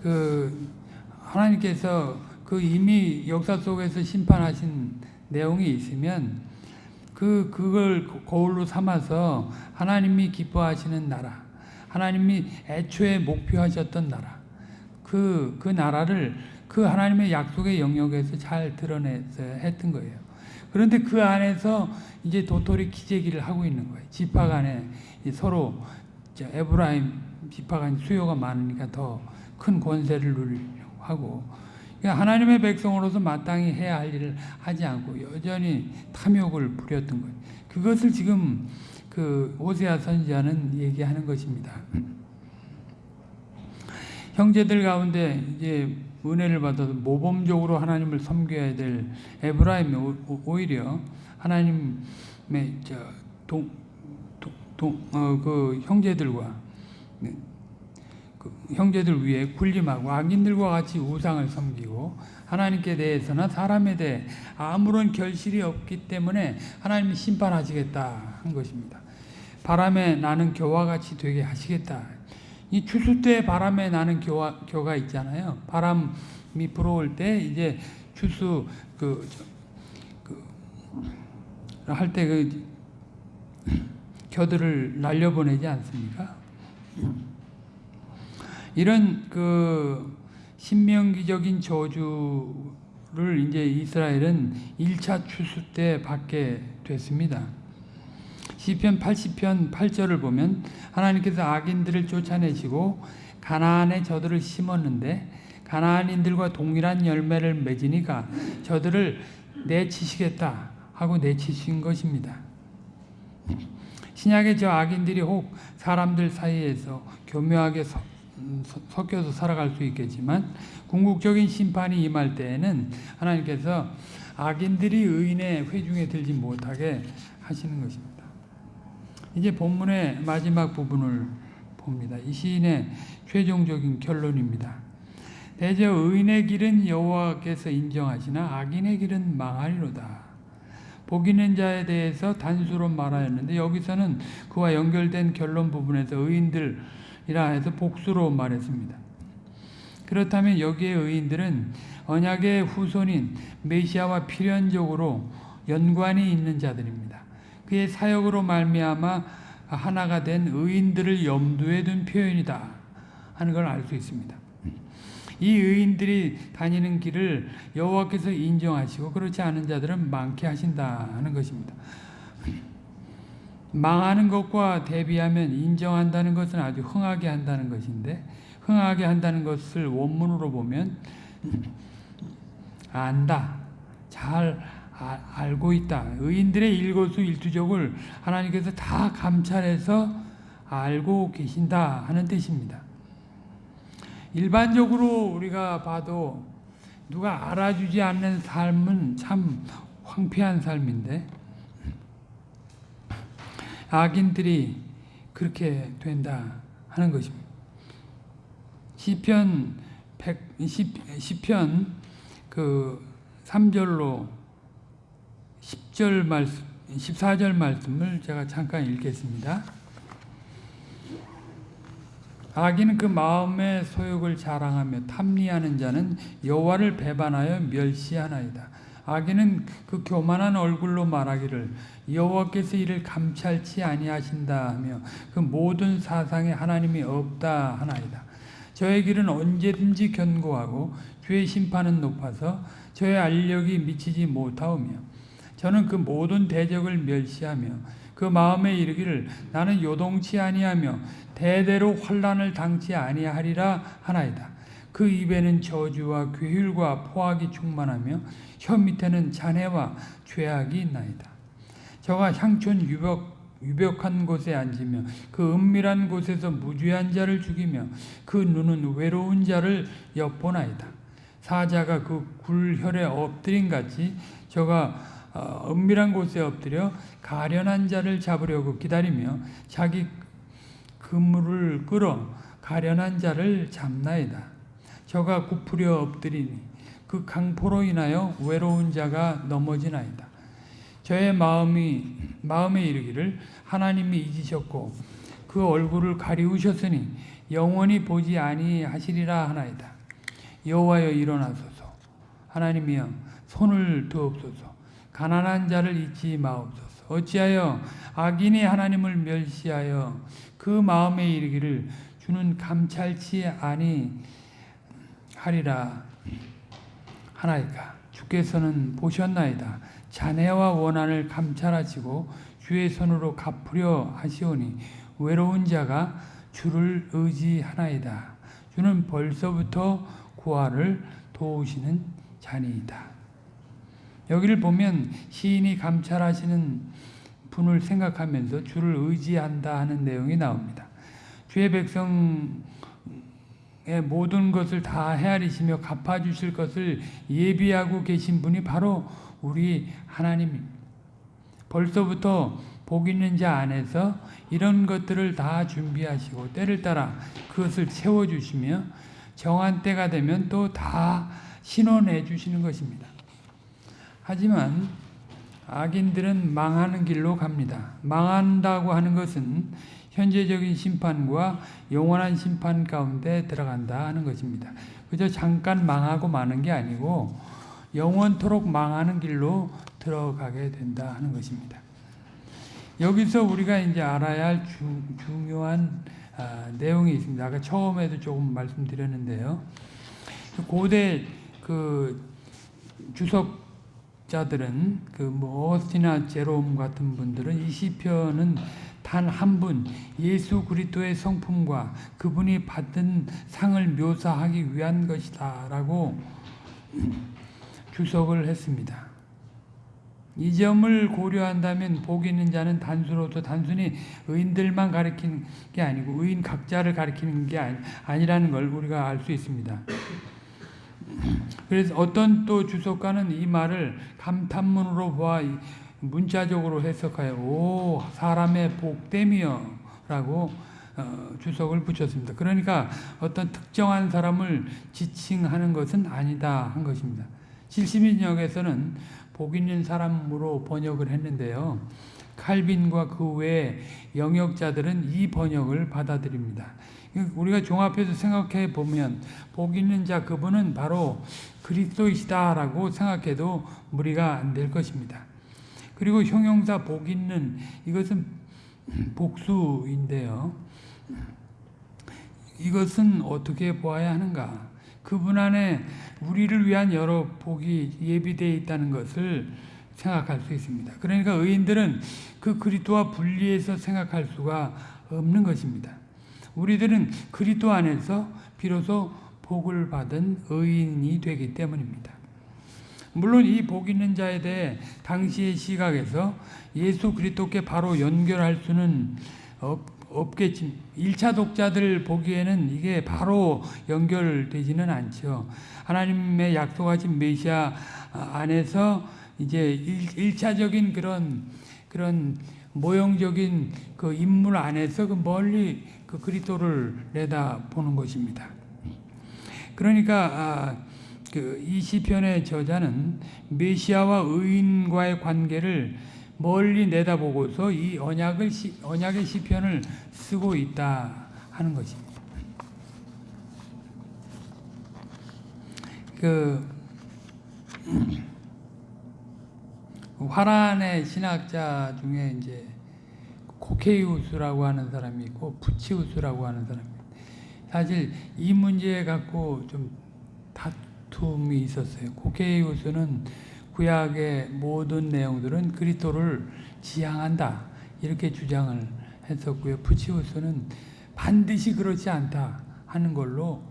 그 하나님께서 그 이미 역사 속에서 심판하신 내용이 있으면 그 그걸 거울로 삼아서 하나님이 기뻐하시는 나라, 하나님이 애초에 목표하셨던 나라, 그그 나라를 그 하나님의 약속의 영역에서 잘 드러내서 했던 거예요. 그런데 그 안에서 이제 도토리 기재기를 하고 있는 거예요. 지파 간에 이 서로 저 에브라임 간 수요가 많으니까 더 큰 권세를 누리려고 하고 그러니까 하나님의 백성으로서 마땅히 해야 할 일을 하지 않고 여전히 탐욕을 부렸던 거예요. 그것을 지금 그 오세아 선지자는 얘기하는 것입니다. 형제들 가운데 이제 은혜를 받아서 모범적으로 하나님을 섬겨야 될 에브라임이 오히려 하나님의 저 동동그 형제들과 네, 그 형제들 위에 군림하고 악인들과 같이 우상을 섬기고 하나님께 대해서나 사람에 대해 아무런 결실이 없기 때문에 하나님이 심판하시겠다 한 것입니다. 바람에 나는 겨와 같이 되게 하시겠다. 이 추수 때 바람에 나는 겨와, 겨가 있잖아요. 바람이 불어올 때 이제 추수 그, 그 겨들을 날려보내지 않습니까? 이런 그 신명기적인 저주를 이제 이스라엘은 1차 추수 때 받게 됐습니다. 시편 80편 8절을 보면 하나님께서 악인들을 쫓아내시고 가나안에 저들을 심었는데 가나안인들과 동일한 열매를 맺으니까 저들을 내치시겠다 하고 내치신 것입니다. 신약의 저 악인들이 혹 사람들 사이에서 교묘하게 서, 음, 서- 섞여서 살아갈 수 있겠지만 궁극적인 심판이 임할 때에는 하나님께서 악인들이 의인의 회중에 들지 못하게 하시는 것입니다. 이제 본문의 마지막 부분을 봅니다. 이 시인의 최종적인 결론입니다. 대저 의인의 길은 여호와께서 인정하시나 악인의 길은 망하리로다. 복 있는 자에 대해서 단수로 말하였는데 여기서는 그와 연결된 결론 부분에서 의인들이라 해서 복수로 말했습니다. 그렇다면 여기에 의인들은 언약의 후손인 메시아와 필연적으로 연관이 있는 자들입니다. 그의 사역으로 말미암아 하나가 된 의인들을 염두에 둔 표현이다 하는 걸 알 수 있습니다. 이 의인들이 다니는 길을 여호와께서 인정하시고 그렇지 않은 자들은 많게 하신다 하는 것입니다. 망하는 것과 대비하면 인정한다는 것은 아주 흥하게 한다는 것인데 흥하게 한다는 것을 원문으로 보면 안다, 잘 아- 알고 있다. 의인들의 일거수일투족을 하나님께서 다 감찰해서 알고 계신다 하는 뜻입니다. 일반적으로 우리가 봐도 누가 알아주지 않는 삶은 참 황폐한 삶인데 악인들이 그렇게 된다 하는 것입니다. 시편 100 시편 그 3절로 10절 말씀 14절 말씀을 제가 잠깐 읽겠습니다. 악인은 그 마음의 소욕을 자랑하며 탐리하는 자는 여호와를 배반하여 멸시하나이다. 악인은 그 교만한 얼굴로 말하기를 여호와께서 이를 감찰치 아니하신다 하며 그 모든 사상에 하나님이 없다 하나이다. 저의 길은 언제든지 견고하고 주의 심판은 높아서 저의 알력이 미치지 못하오며 저는 그 모든 대적을 멸시하며 그 마음에 이르기를 나는 요동치 아니하며 대대로 환란을 당치 아니하리라 하나이다. 그 입에는 저주와 괴휼과 포악이 충만하며 혀 밑에는 잔해와 죄악이 있나이다. 저가 향촌 유벽 유벽한 곳에 앉으며 그 은밀한 곳에서 무죄한 자를 죽이며 그 눈은 외로운 자를 엿보나이다. 사자가 그 굴혈에 엎드린 같이 저가 어, 은밀한 곳에 엎드려 가련한 자를 잡으려고 기다리며 자기 그물을 끌어 가련한 자를 잡나이다. 저가 굽으려 엎드리니 그 강포로 인하여 외로운 자가 넘어지나이다. 저의 마음이 마음에 이르기를 하나님이 잊으셨고 그 얼굴을 가리우셨으니 영원히 보지 아니하시리라 하나이다. 여호와여 일어나소서. 하나님이여 손을 두옵소서. 가난한 자를 잊지 마옵소서. 어찌하여 악인이 하나님을 멸시하여 그 마음에 이르기를 주는 감찰치 아니하리라 하나이까. 주께서는 보셨나이다. 자네와 원한을 감찰하시고 주의 손으로 갚으려 하시오니 외로운 자가 주를 의지하나이다. 주는 벌써부터 구하를 도우시는 자니이다. 여기를 보면 시인이 감찰하시는 분을 생각하면서 주를 의지한다 하는 내용이 나옵니다. 주의 백성의 모든 것을 다 헤아리시며 갚아주실 것을 예비하고 계신 분이 바로 우리 하나님입니다. 벌써부터 복 있는 자 안에서 이런 것들을 다 준비하시고 때를 따라 그것을 채워주시며 정한 때가 되면 또 다 신원해 주시는 것입니다. 하지만 악인들은 망하는 길로 갑니다. 망한다고 하는 것은 현재적인 심판과 영원한 심판 가운데 들어간다 하는 것입니다. 그저 잠깐 망하고 마는 게 아니고 영원토록 망하는 길로 들어가게 된다 하는 것입니다. 여기서 우리가 이제 알아야 할 주, 중요한 아, 내용이 있습니다. 아까 처음에도 조금 말씀드렸는데요. 고대 그 주석 자들은 그뭐 어스티나 제롬 같은 분들은 이 시편은 단 한 분 예수 그리스도의 성품과 그분이 받은 상을 묘사하기 위한 것이다라고 주석을 했습니다. 이 점을 고려한다면 복 있는 자는 단수로서 단순히 의인들만 가리키는 게 아니고 의인 각자를 가리키는 게 아니, 라는 걸 우리가 알 수 있습니다. 그래서 어떤 또 주석가는 이 말을 감탄문으로 보아 문자적으로 해석하여 오 사람의 복됨이여 라고 어, 주석을 붙였습니다. 그러니까 어떤 특정한 사람을 지칭하는 것은 아니다 한 것입니다. 70인역에서는 복 있는 사람으로 번역을 했는데요. 칼빈과 그 외 영역자들은 이 번역을 받아들입니다. 우리가 종합해서 생각해 보면 복 있는 자 그분은 바로 그리스도이시다라고 생각해도 무리가 안 될 것입니다. 그리고 형용사 복 있는 이것은 복수인데요. 이것은 어떻게 보아야 하는가? 그분 안에 우리를 위한 여러 복이 예비되어 있다는 것을 생각할 수 있습니다. 그러니까 의인들은 그 그리스도와 분리해서 생각할 수가 없는 것입니다. 우리들은 그리스도 안에서 비로소 복을 받은 의인이 되기 때문입니다. 물론 이 복 있는 자에 대해 당시의 시각에서 예수 그리스도께 바로 연결할 수는 없, 없겠지. 1차 독자들 보기에는 이게 바로 연결되지는 않죠. 하나님의 약속하신 메시아 안에서 이제 1, 차적인 그런 그런 모형적인 그 인물 안에서 그 멀리 그 그리스도를 내다 보는 것입니다. 그러니까 아, 그이 시편의 저자는 메시아와 의인과의 관계를 멀리 내다보고서 이 언약을 언약의 시편을 쓰고 있다 하는 것입니다. 그 화란의 신학자 중에 이제 코케이우스라고 하는 사람이 있고 부치우스라고 하는 사람이 사실 이 문제 갖고 좀 다툼이 있었어요. 코케이우스는 구약의 모든 내용들은 그리스도를 지향한다 이렇게 주장을 했었고요. 부치우스는 반드시 그렇지 않다 하는 걸로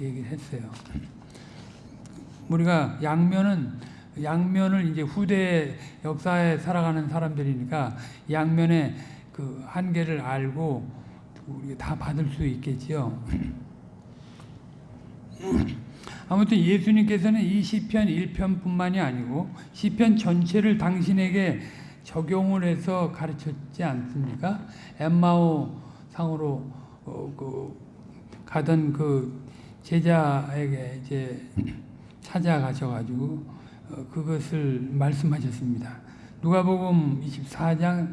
얘기를 했어요. 우리가 양면은 양면을 이제 후대 역사에 살아가는 사람들이니까 양면의 그 한계를 알고 우리 다 받을 수 있겠지요. 아무튼 예수님께서는 이 시편 1편뿐만이 아니고 시편 전체를 당신에게 적용을 해서 가르쳤지 않습니까? 엠마오 상으로 어, 그 가던 그 제자에게 이제 찾아가셔가지고 어, 그것을 말씀하셨습니다. 누가복음 24장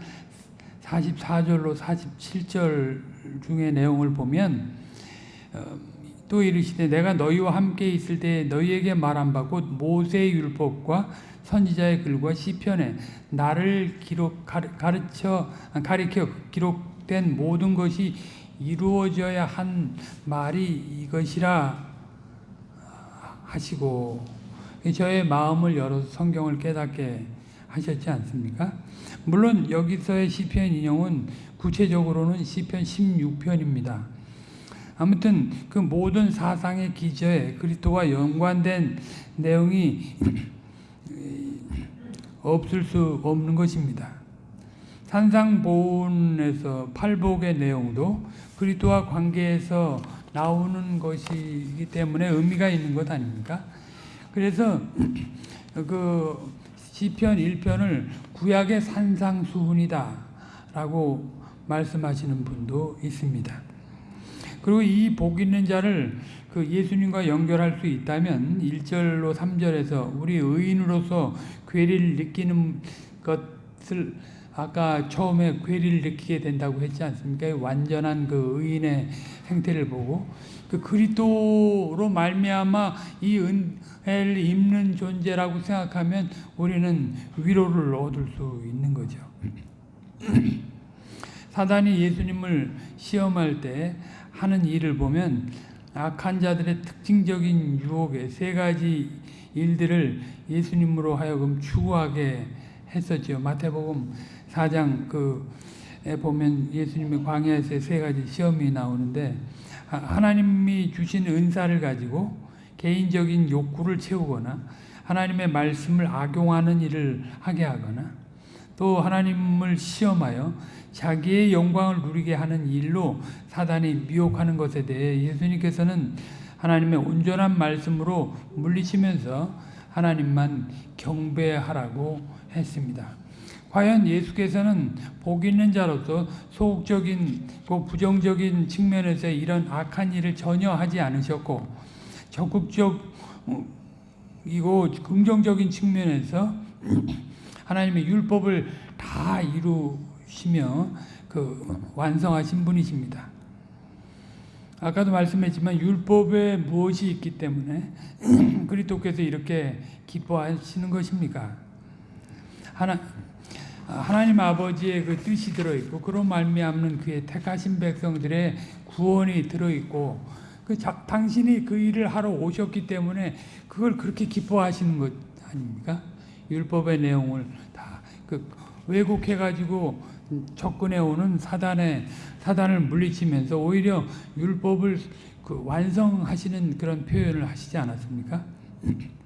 44절로 47절 중의 내용을 보면 어, 또 이르시되 내가 너희와 함께 있을 때 너희에게 말한 바 곧 모세의 율법과 선지자의 글과 시편에 나를 기록 가르쳐 가리켜 기록된 모든 것이 이루어져야 한 말이 이것이라 하시고 저의 마음을 열어서 성경을 깨닫게 하셨지 않습니까? 물론 여기서의 시편 인용은 구체적으로는 시편 16편입니다. 아무튼 그 모든 사상의 기저에 그리스도와 연관된 내용이 없을 수 없는 것입니다. 산상보훈에서 팔복의 내용도 그리스도와 관계에서 나오는 것이기 때문에 의미가 있는 것 아닙니까? 그래서 그 시편 1편을 구약의 산상수훈이다 라고 말씀하시는 분도 있습니다. 그리고 이 복 있는 자를 그 예수님과 연결할 수 있다면 1절로 3절에서 우리 의인으로서 괴리를 느끼는 것을 아까 처음에 괴리를 느끼게 된다고 했지 않습니까? 완전한 그 의인의 행태를 보고 그 그리스도로 말미암아 이 은혜를 입는 존재라고 생각하면 우리는 위로를 얻을 수 있는 거죠. 사단이 예수님을 시험할 때 하는 일을 보면 악한 자들의 특징적인 유혹의 세 가지 일들을 예수님으로 하여금 추구하게 했었죠. 마태복음 4장 그에 보면 예수님의 광야에서 세 가지 시험이 나오는데 하나님이 주신 은사를 가지고 개인적인 욕구를 채우거나 하나님의 말씀을 악용하는 일을 하게 하거나 또 하나님을 시험하여 자기의 영광을 누리게 하는 일로 사단이 미혹하는 것에 대해 예수님께서는 하나님의 온전한 말씀으로 물리치면서 하나님만 경배하라고 했습니다. 과연 예수께서는 복 있는 자로서 소극적인 부정적인 측면에서 이런 악한 일을 전혀 하지 않으셨고 적극적이고 긍정적인 측면에서 하나님의 율법을 다 이루시며 그 완성하신 분이십니다. 아까도 말씀했지만 율법에 무엇이 있기 때문에 그리스도께서 이렇게 기뻐하시는 것입니까? 하나 하나님 아버지의 그 뜻이 들어 있고 그런 말미암는 그의 택하신 백성들의 구원이 들어 있고 그 자, 당신이 그 일을 하러 오셨기 때문에 그걸 그렇게 기뻐하시는 것 아닙니까? 율법의 내용을 다 그 왜곡해 가지고 접근해 오는 사단의 사단을 물리치면서 오히려 율법을 그 완성하시는 그런 표현을 하시지 않았습니까?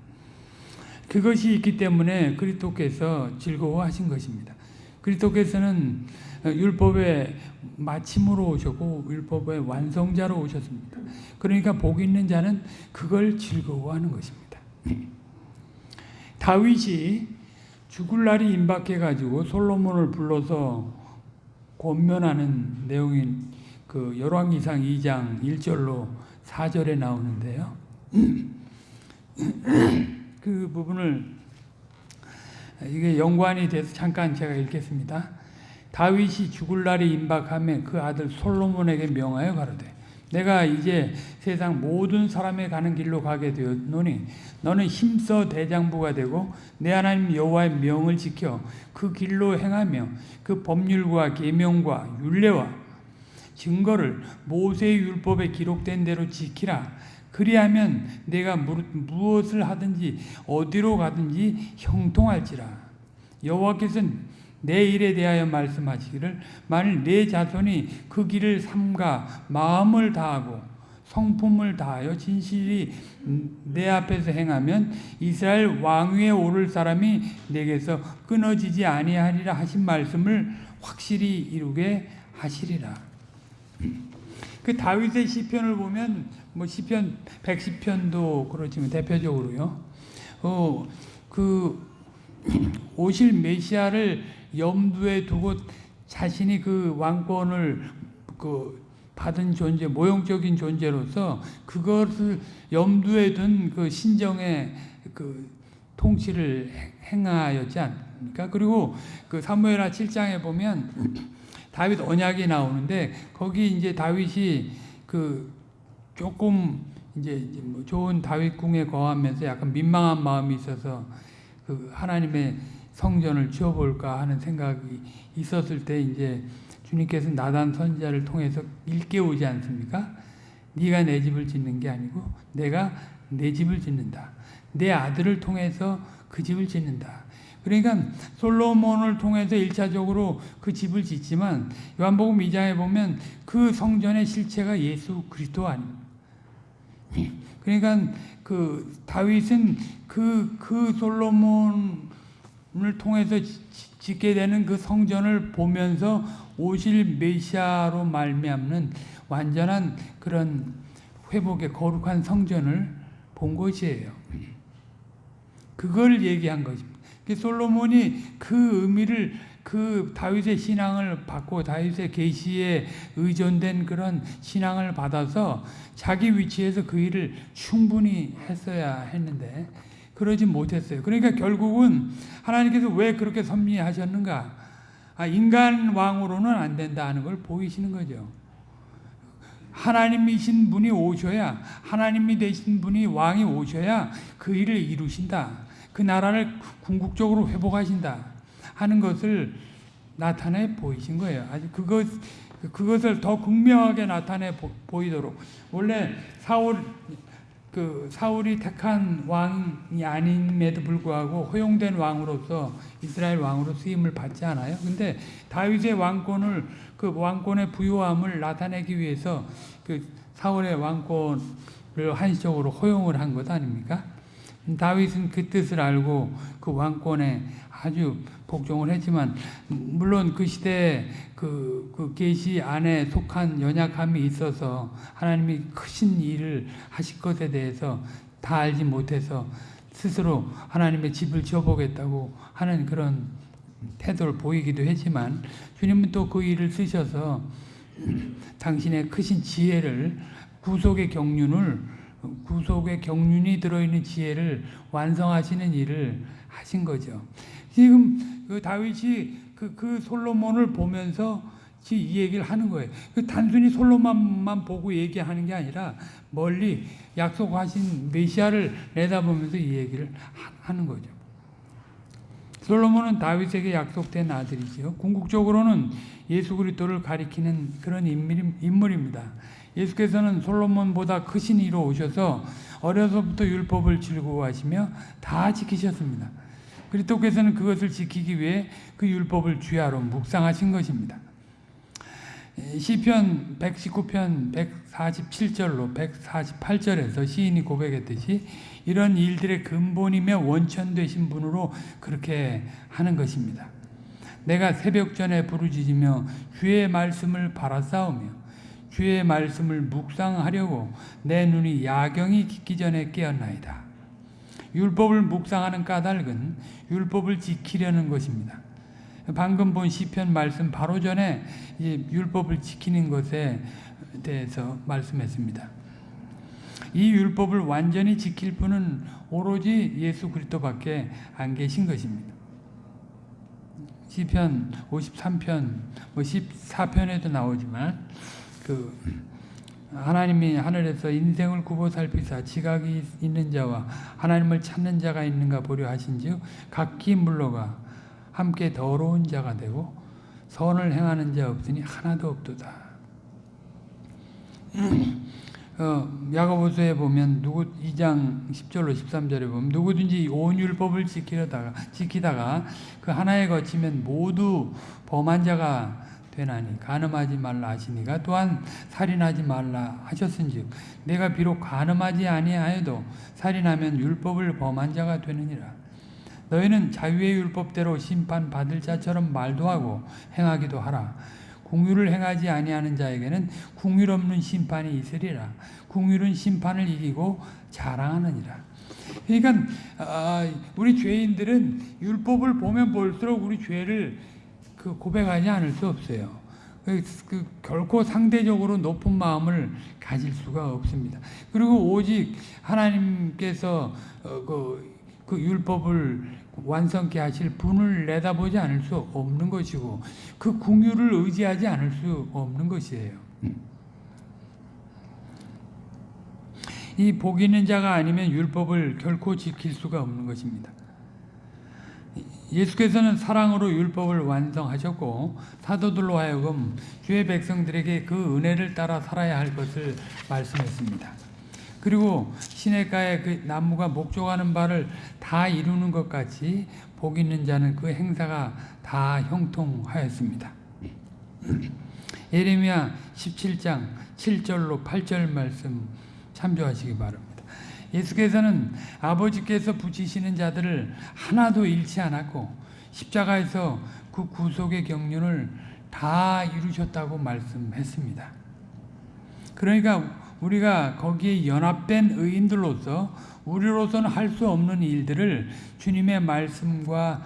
그것이 있기 때문에 그리스도께서 즐거워하신 것입니다. 그리스도께서는 율법의 마침으로 오셨고 율법의 완성자로 오셨습니다. 그러니까 복 있는 자는 그걸 즐거워하는 것입니다. 다윗이 죽을 날이 임박해 가지고 솔로몬을 불러서 권면하는 내용인 그 열왕기상 2장 1절로 4절에 나오는데요. 그 부분을 이게 연관이 돼서 잠깐 제가 읽겠습니다. 다윗이 죽을 날이 임박함에 그 아들 솔로몬에게 명하여 가로되 내가 이제 세상 모든 사람의 가는 길로 가게 되었노니 너는 힘써 대장부가 되고 내 하나님 여호와의 명을 지켜 그 길로 행하며 그 법률과 계명과 율례와 증거를 모세의 율법에 기록된 대로 지키라. 그리하면 내가 무엇을 하든지 어디로 가든지 형통할지라. 여호와께서는 내 일에 대하여 말씀하시기를 만일 내 자손이 그 길을 삼가 마음을 다하고 성품을 다하여 진실이 내 앞에서 행하면 이스라엘 왕위에 오를 사람이 내게서 끊어지지 아니하리라 하신 말씀을 확실히 이루게 하시리라. 그 다윗의 시편을 보면 뭐 시편 110편도 그렇지만 대표적으로요. 어, 그 오실 메시아를 염두에 두고 자신이 그 왕권을 그 받은 존재, 모형적인 존재로서 그것을 염두에 둔 그 신정의 그 통치를 행하였지 않습니까? 그리고 그 사무엘하 7장에 보면 다윗 언약이 나오는데 거기 이제 다윗이 그 조금 이제 뭐 좋은 다윗 궁에 거하면서 약간 민망한 마음이 있어서 그 하나님의 성전을 지어볼까 하는 생각이 있었을 때 이제 주님께서 나단 선지자를 통해서 일깨우지 않습니까? 네가 내 집을 짓는 게 아니고 내가 내 집을 짓는다. 내 아들을 통해서 그 집을 짓는다. 그러니까 솔로몬을 통해서 일차적으로 그 집을 짓지만 요한복음 2장에 보면 그 성전의 실체가 예수 그리스도 아닙니다. 그러니까 그 다윗은 그, 그 솔로몬을 통해서 짓게 되는 그 성전을 보면서 오실 메시아로 말미암는 완전한 그런 회복의 거룩한 성전을 본 것이에요. 그걸 얘기한 것입니다. 솔로몬이 그 의미를 그 다윗의 신앙을 받고 다윗의 계시에 의존된 그런 신앙을 받아서 자기 위치에서 그 일을 충분히 했어야 했는데 그러지 못했어요. 그러니까 결국은 하나님께서 왜 그렇게 섭리하셨는가? 아, 인간 왕으로는 안 된다 하는 걸 보이시는 거죠. 하나님이신 분이 오셔야 하나님이 되신 분이 왕이 오셔야 그 일을 이루신다. 그 나라를 궁극적으로 회복하신다 하는 것을 나타내 보이신 거예요. 아주 그것 그것을 더 극명하게 나타내 보 이도록 원래 사울 그 사울이 택한 왕이 아님에도 불구하고 허용된 왕으로서 이스라엘 왕으로 쓰임을 받지 않아요. 근데 다윗의 왕권을 그 왕권의 부유함을 나타내기 위해서 그 사울의 왕권을 한시적으로 허용을 한 것 아닙니까? 다윗은 그 뜻을 알고 그 왕권에 아주 복종을 했지만 물론 그 시대에 그, 그 계시 안에 속한 연약함이 있어서 하나님이 크신 일을 하실 것에 대해서 다 알지 못해서 스스로 하나님의 집을 지어보겠다고 하는 그런 태도를 보이기도 했지만 주님은 또 그 일을 쓰셔서 당신의 크신 지혜를 구속의 경륜을 구속의 경륜이 들어있는 지혜를 완성하시는 일을 하신 거죠. 지금 그 다윗이 그, 그 솔로몬을 보면서 이 얘기를 하는 거예요. 그 단순히 솔로몬만 보고 얘기하는 게 아니라 멀리 약속하신 메시아를 내다보면서 이 얘기를 하는 거죠. 솔로몬은 다윗에게 약속된 아들이지요. 궁극적으로는 예수 그리스도를 가리키는 그런 인물입니다. 예수께서는 솔로몬보다 크신 이로 오셔서 어려서부터 율법을 즐거워하시며 다 지키셨습니다. 그리스도께서는 그것을 지키기 위해 그 율법을 주야로 묵상하신 것입니다. 시편 119편 147절로 148절에서 시인이 고백했듯이 이런 일들의 근본이며 원천 되신 분으로 그렇게 하는 것입니다. 내가 새벽 전에 부르짖으며 주의 말씀을 바라싸우며 주의 말씀을 묵상하려고 내 눈이 야경이 깊기 전에 깨었나이다. 율법을 묵상하는 까닭은 율법을 지키려는 것입니다. 방금 본 시편 말씀 바로 전에 율법을 지키는 것에 대해서 말씀했습니다. 이 율법을 완전히 지킬 분은 오로지 예수 그리스도밖에 안 계신 것입니다. 시편 53편, 뭐 14편에도 나오지만 그 하나님이 하늘에서 인생을 굽어 살피사 지각이 있는 자와 하나님을 찾는 자가 있는가 보려 하신즉 각기 물러가 함께 더러운 자가 되고 선을 행하는 자 없으니 하나도 없도다. 어, 야고보서에 보면 누구 2장 10절로 13절에 보면 누구든지 온 율법을 지키다가 지키다가 그 하나에 거치면 모두 범한 자가 되나니 간음하지 말라 하시니가 또한 살인하지 말라 하셨은즉 내가 비록 간음하지 아니하여도 살인하면 율법을 범한 자가 되느니라. 너희는 자유의 율법대로 심판 받을 자처럼 말도 하고 행하기도 하라. 궁유를 행하지 아니하는 자에게는 궁율 없는 심판이 있으리라. 궁율은 심판을 이기고 자랑하느니라. 그러니까 아, 우리 죄인들은 율법을 보면 볼수록 우리 죄를 그 고백하지 않을 수 없어요. 그, 그 결코 상대적으로 높은 마음을 가질 수가 없습니다. 그리고 오직 하나님께서 어, 그, 그 율법을 완성케 하실 분을 내다보지 않을 수 없는 것이고 그 궁유를 의지하지 않을 수 없는 것이에요. 이 복 있는 자가 아니면 율법을 결코 지킬 수가 없는 것입니다. 예수께서는 사랑으로 율법을 완성하셨고 사도들로 하여금 주의 백성들에게 그 은혜를 따라 살아야 할 것을 말씀했습니다. 그리고 시냇가에 그 나무가 목조하는 바를 다 이루는 것 같이 복 있는 자는 그 행사가 다 형통하였습니다. 예레미야 17장 7절로 8절 말씀 참조하시기 바랍니다. 예수께서는 아버지께서 붙이시는 자들을 하나도 잃지 않았고 십자가에서 그 구속의 경륜을 다 이루셨다고 말씀했습니다. 그러니까 우리가 거기에 연합된 의인들로서 우리로서는 할 수 없는 일들을 주님의 말씀과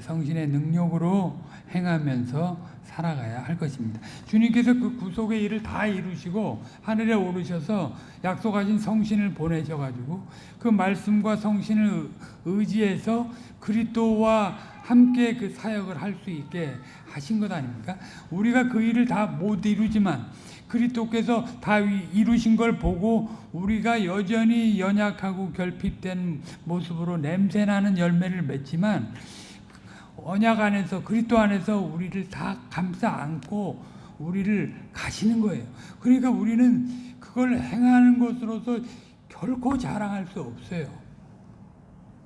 성신의 능력으로 행하면서 살아가야 할 것입니다. 주님께서 그 구속의 일을 다 이루시고 하늘에 오르셔서 약속하신 성신을 보내셔가지고 그 말씀과 성신을 의지해서 그리스도와 함께 그 사역을 할 수 있게 하신 것 아닙니까? 우리가 그 일을 다 못 이루지만 그리스도께서 다 이루신 걸 보고 우리가 여전히 연약하고 결핍된 모습으로 냄새나는 열매를 맺지만 언약 안에서 그리스도 안에서 우리를 다 감싸 안고 우리를 가시는 거예요. 그러니까 우리는 그걸 행하는 것으로서 결코 자랑할 수 없어요.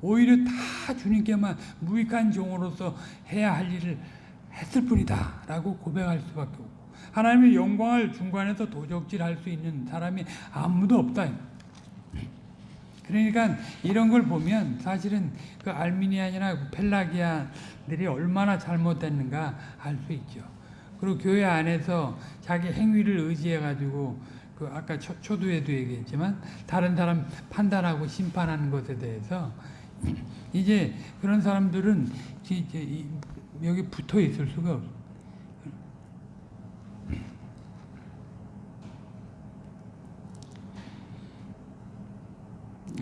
오히려 다 주님께만 무익한 종으로서 해야 할 일을 했을 뿐이다 라고 고백할 수밖에 없고 하나님의 영광을 중간에서 도적질할 수 있는 사람이 아무도 없다. 그러니까 이런 걸 보면 사실은 그 알미니안이나 펠라기안 들이 얼마나 잘못됐는가 알 수 있죠. 그리고 교회 안에서 자기 행위를 의지해 가지고 그 아까 초, 초두에도 얘기했지만 다른 사람 판단하고 심판하는 것에 대해서 이제 그런 사람들은 여기 붙어 있을 수가 없어요.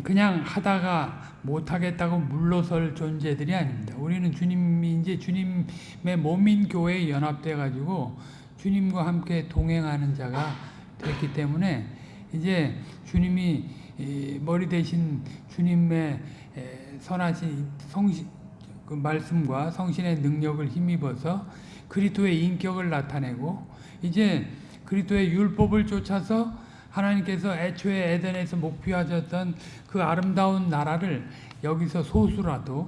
그냥 하다가 못하겠다고 물러설 존재들이 아닙니다. 우리는 주님이 이제 주님의 몸인 교회에 연합돼 가지고 주님과 함께 동행하는 자가 됐기 때문에 이제 주님이 머리 대신 주님의 선하신 성신 그 말씀과 성신의 능력을 힘입어서 그리스도의 인격을 나타내고 이제 그리스도의 율법을 쫓아서 하나님께서 애초에 에덴에서 목표하셨던 그 아름다운 나라를 여기서 소수라도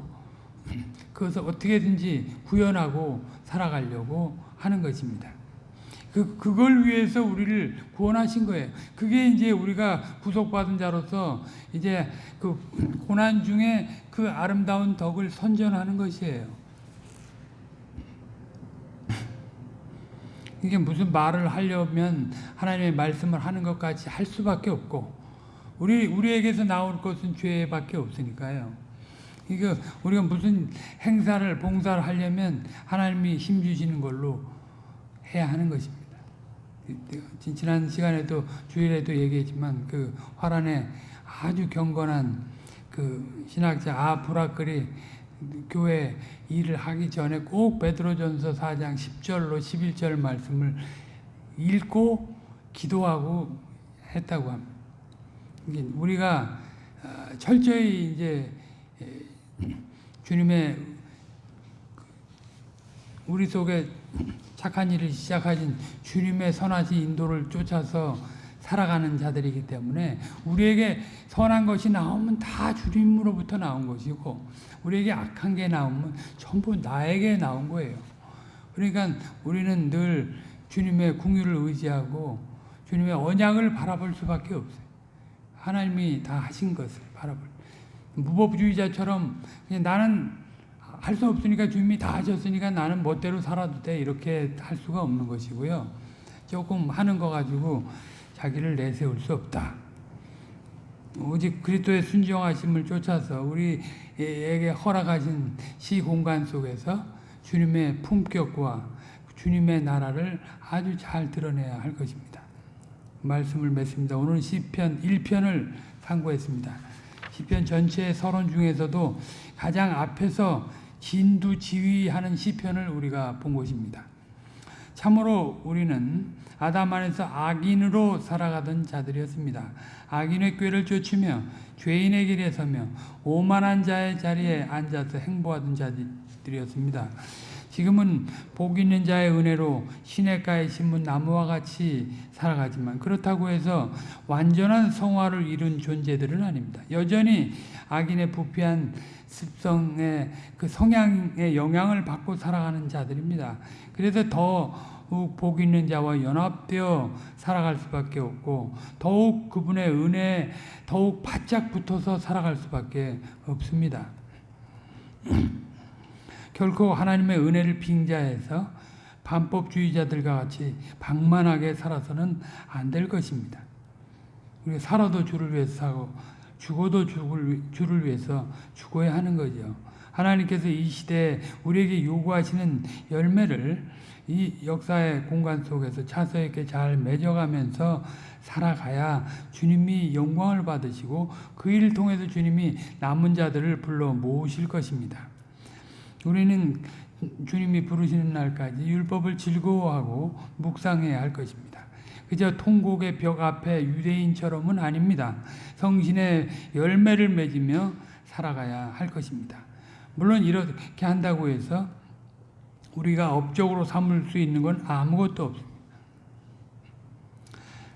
그것을 어떻게든지 구현하고 살아가려고 하는 것입니다. 그, 그걸 위해서 우리를 구원하신 거예요. 그게 이제 우리가 구속받은 자로서 이제 그 고난 중에 그 아름다운 덕을 선전하는 것이에요. 이게 무슨 말을 하려면 하나님의 말씀을 하는 것 같이 할 수밖에 없고 우리 우리에게서 나올 것은 죄밖에 없으니까요. 이거 우리가 무슨 행사를 봉사를 하려면 하나님이 힘 주시는 걸로 해야 하는 것입니다. 지난 시간에도 주일에도 얘기했지만 그 화란에 아주 경건한 그 신학자 아브라클이 교회 일을 하기 전에 꼭 베드로전서 4장 10절로 11절 말씀을 읽고 기도하고 했다고 합니다. 우리가 어, 철저히 이제 주님의 우리 속에 착한 일을 시작하신 주님의 선하신 인도를 쫓아서 살아가는 자들이기 때문에 우리에게 선한 것이 나오면 다 주님으로부터 나온 것이고 우리에게 악한 게 나오면 전부 나에게 나온 거예요. 그러니까 우리는 늘 주님의 궁유를 의지하고 주님의 언약을 바라볼 수밖에 없어요. 하나님이 다 하신 것을 바라볼. 무법주의자처럼 나는 할 수 없으니까 주님이 다 하셨으니까 나는 멋대로 살아도 돼 이렇게 할 수가 없는 것이고요. 조금 하는 거 가지고 자기를 내세울 수 없다. 오직 그리스도의 순종하심을 쫓아서 우리에게 허락하신 시 공간 속에서 주님의 품격과 주님의 나라를 아주 잘 드러내야 할 것입니다. 말씀을 맺습니다. 오늘 시편 1편을 상고했습니다. 시편 전체의 서론 중에서도 가장 앞에서 진두 지휘하는 시편을 우리가 본 것입니다. 참으로 우리는 아담 안에서 악인으로 살아가던 자들이었습니다. 악인의 꾀를 쫓으며 죄인의 길에 서며 오만한 자의 자리에 앉아서 행보하던 자들이었습니다. 지금은 복 있는 자의 은혜로 시냇가에 심은 나무와 같이 살아가지만 그렇다고 해서 완전한 성화를 이룬 존재들은 아닙니다. 여전히 악인의 부패한 습성의 그 성향의 영향을 받고 살아가는 자들입니다. 그래서 더욱 복 있는 자와 연합되어 살아갈 수밖에 없고 더욱 그분의 은혜에 더욱 바짝 붙어서 살아갈 수밖에 없습니다. 결코 하나님의 은혜를 빙자해서 반법주의자들과 같이 방만하게 살아서는 안 될 것입니다. 우리가 살아도 주를 위해서 사고 죽어도 죽을, 주를 위해서 죽어야 하는 거죠. 하나님께서 이 시대에 우리에게 요구하시는 열매를 이 역사의 공간 속에서 차서 있게 잘 맺어가면서 살아가야 주님이 영광을 받으시고 그 일을 통해서 주님이 남은 자들을 불러 모으실 것입니다. 우리는 주님이 부르시는 날까지 율법을 즐거워하고 묵상해야 할 것입니다. 그저 통곡의 벽 앞에 유대인처럼은 아닙니다. 성신의 열매를 맺으며 살아가야 할 것입니다. 물론 이렇게 한다고 해서 우리가 업적으로 삼을 수 있는 건 아무것도 없습니다.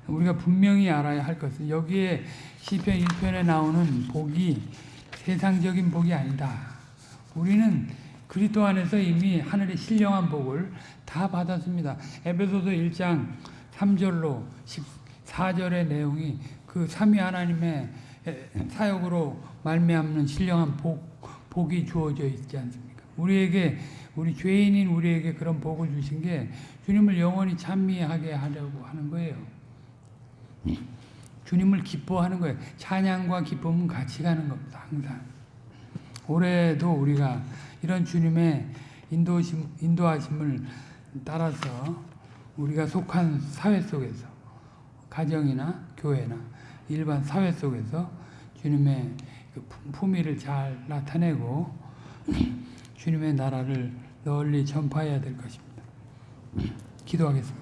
우리가 분명히 알아야 할 것은 여기에 시편 1편에 나오는 복이 세상적인 복이 아니다. 우리는 그리스도 안에서 이미 하늘의 신령한 복을 다 받았습니다. 에베소서 1장 3절로 14절의 내용이 그 삼위 하나님의 사역으로 말미암는 신령한 복, 복이 주어져 있지 않습니까? 우리에게 우리 죄인인 우리에게 그런 복을 주신 게 주님을 영원히 찬미하게 하려고 하는 거예요. 주님을 기뻐하는 거예요. 찬양과 기쁨은 같이 가는 겁니다. 항상. 올해도 우리가 이런 주님의 인도심, 인도하심을 따라서 우리가 속한 사회 속에서 가정이나 교회나 일반 사회 속에서 주님의 그 품위를 잘 나타내고 주님의 나라를 널리 전파해야 될 것입니다. 기도하겠습니다.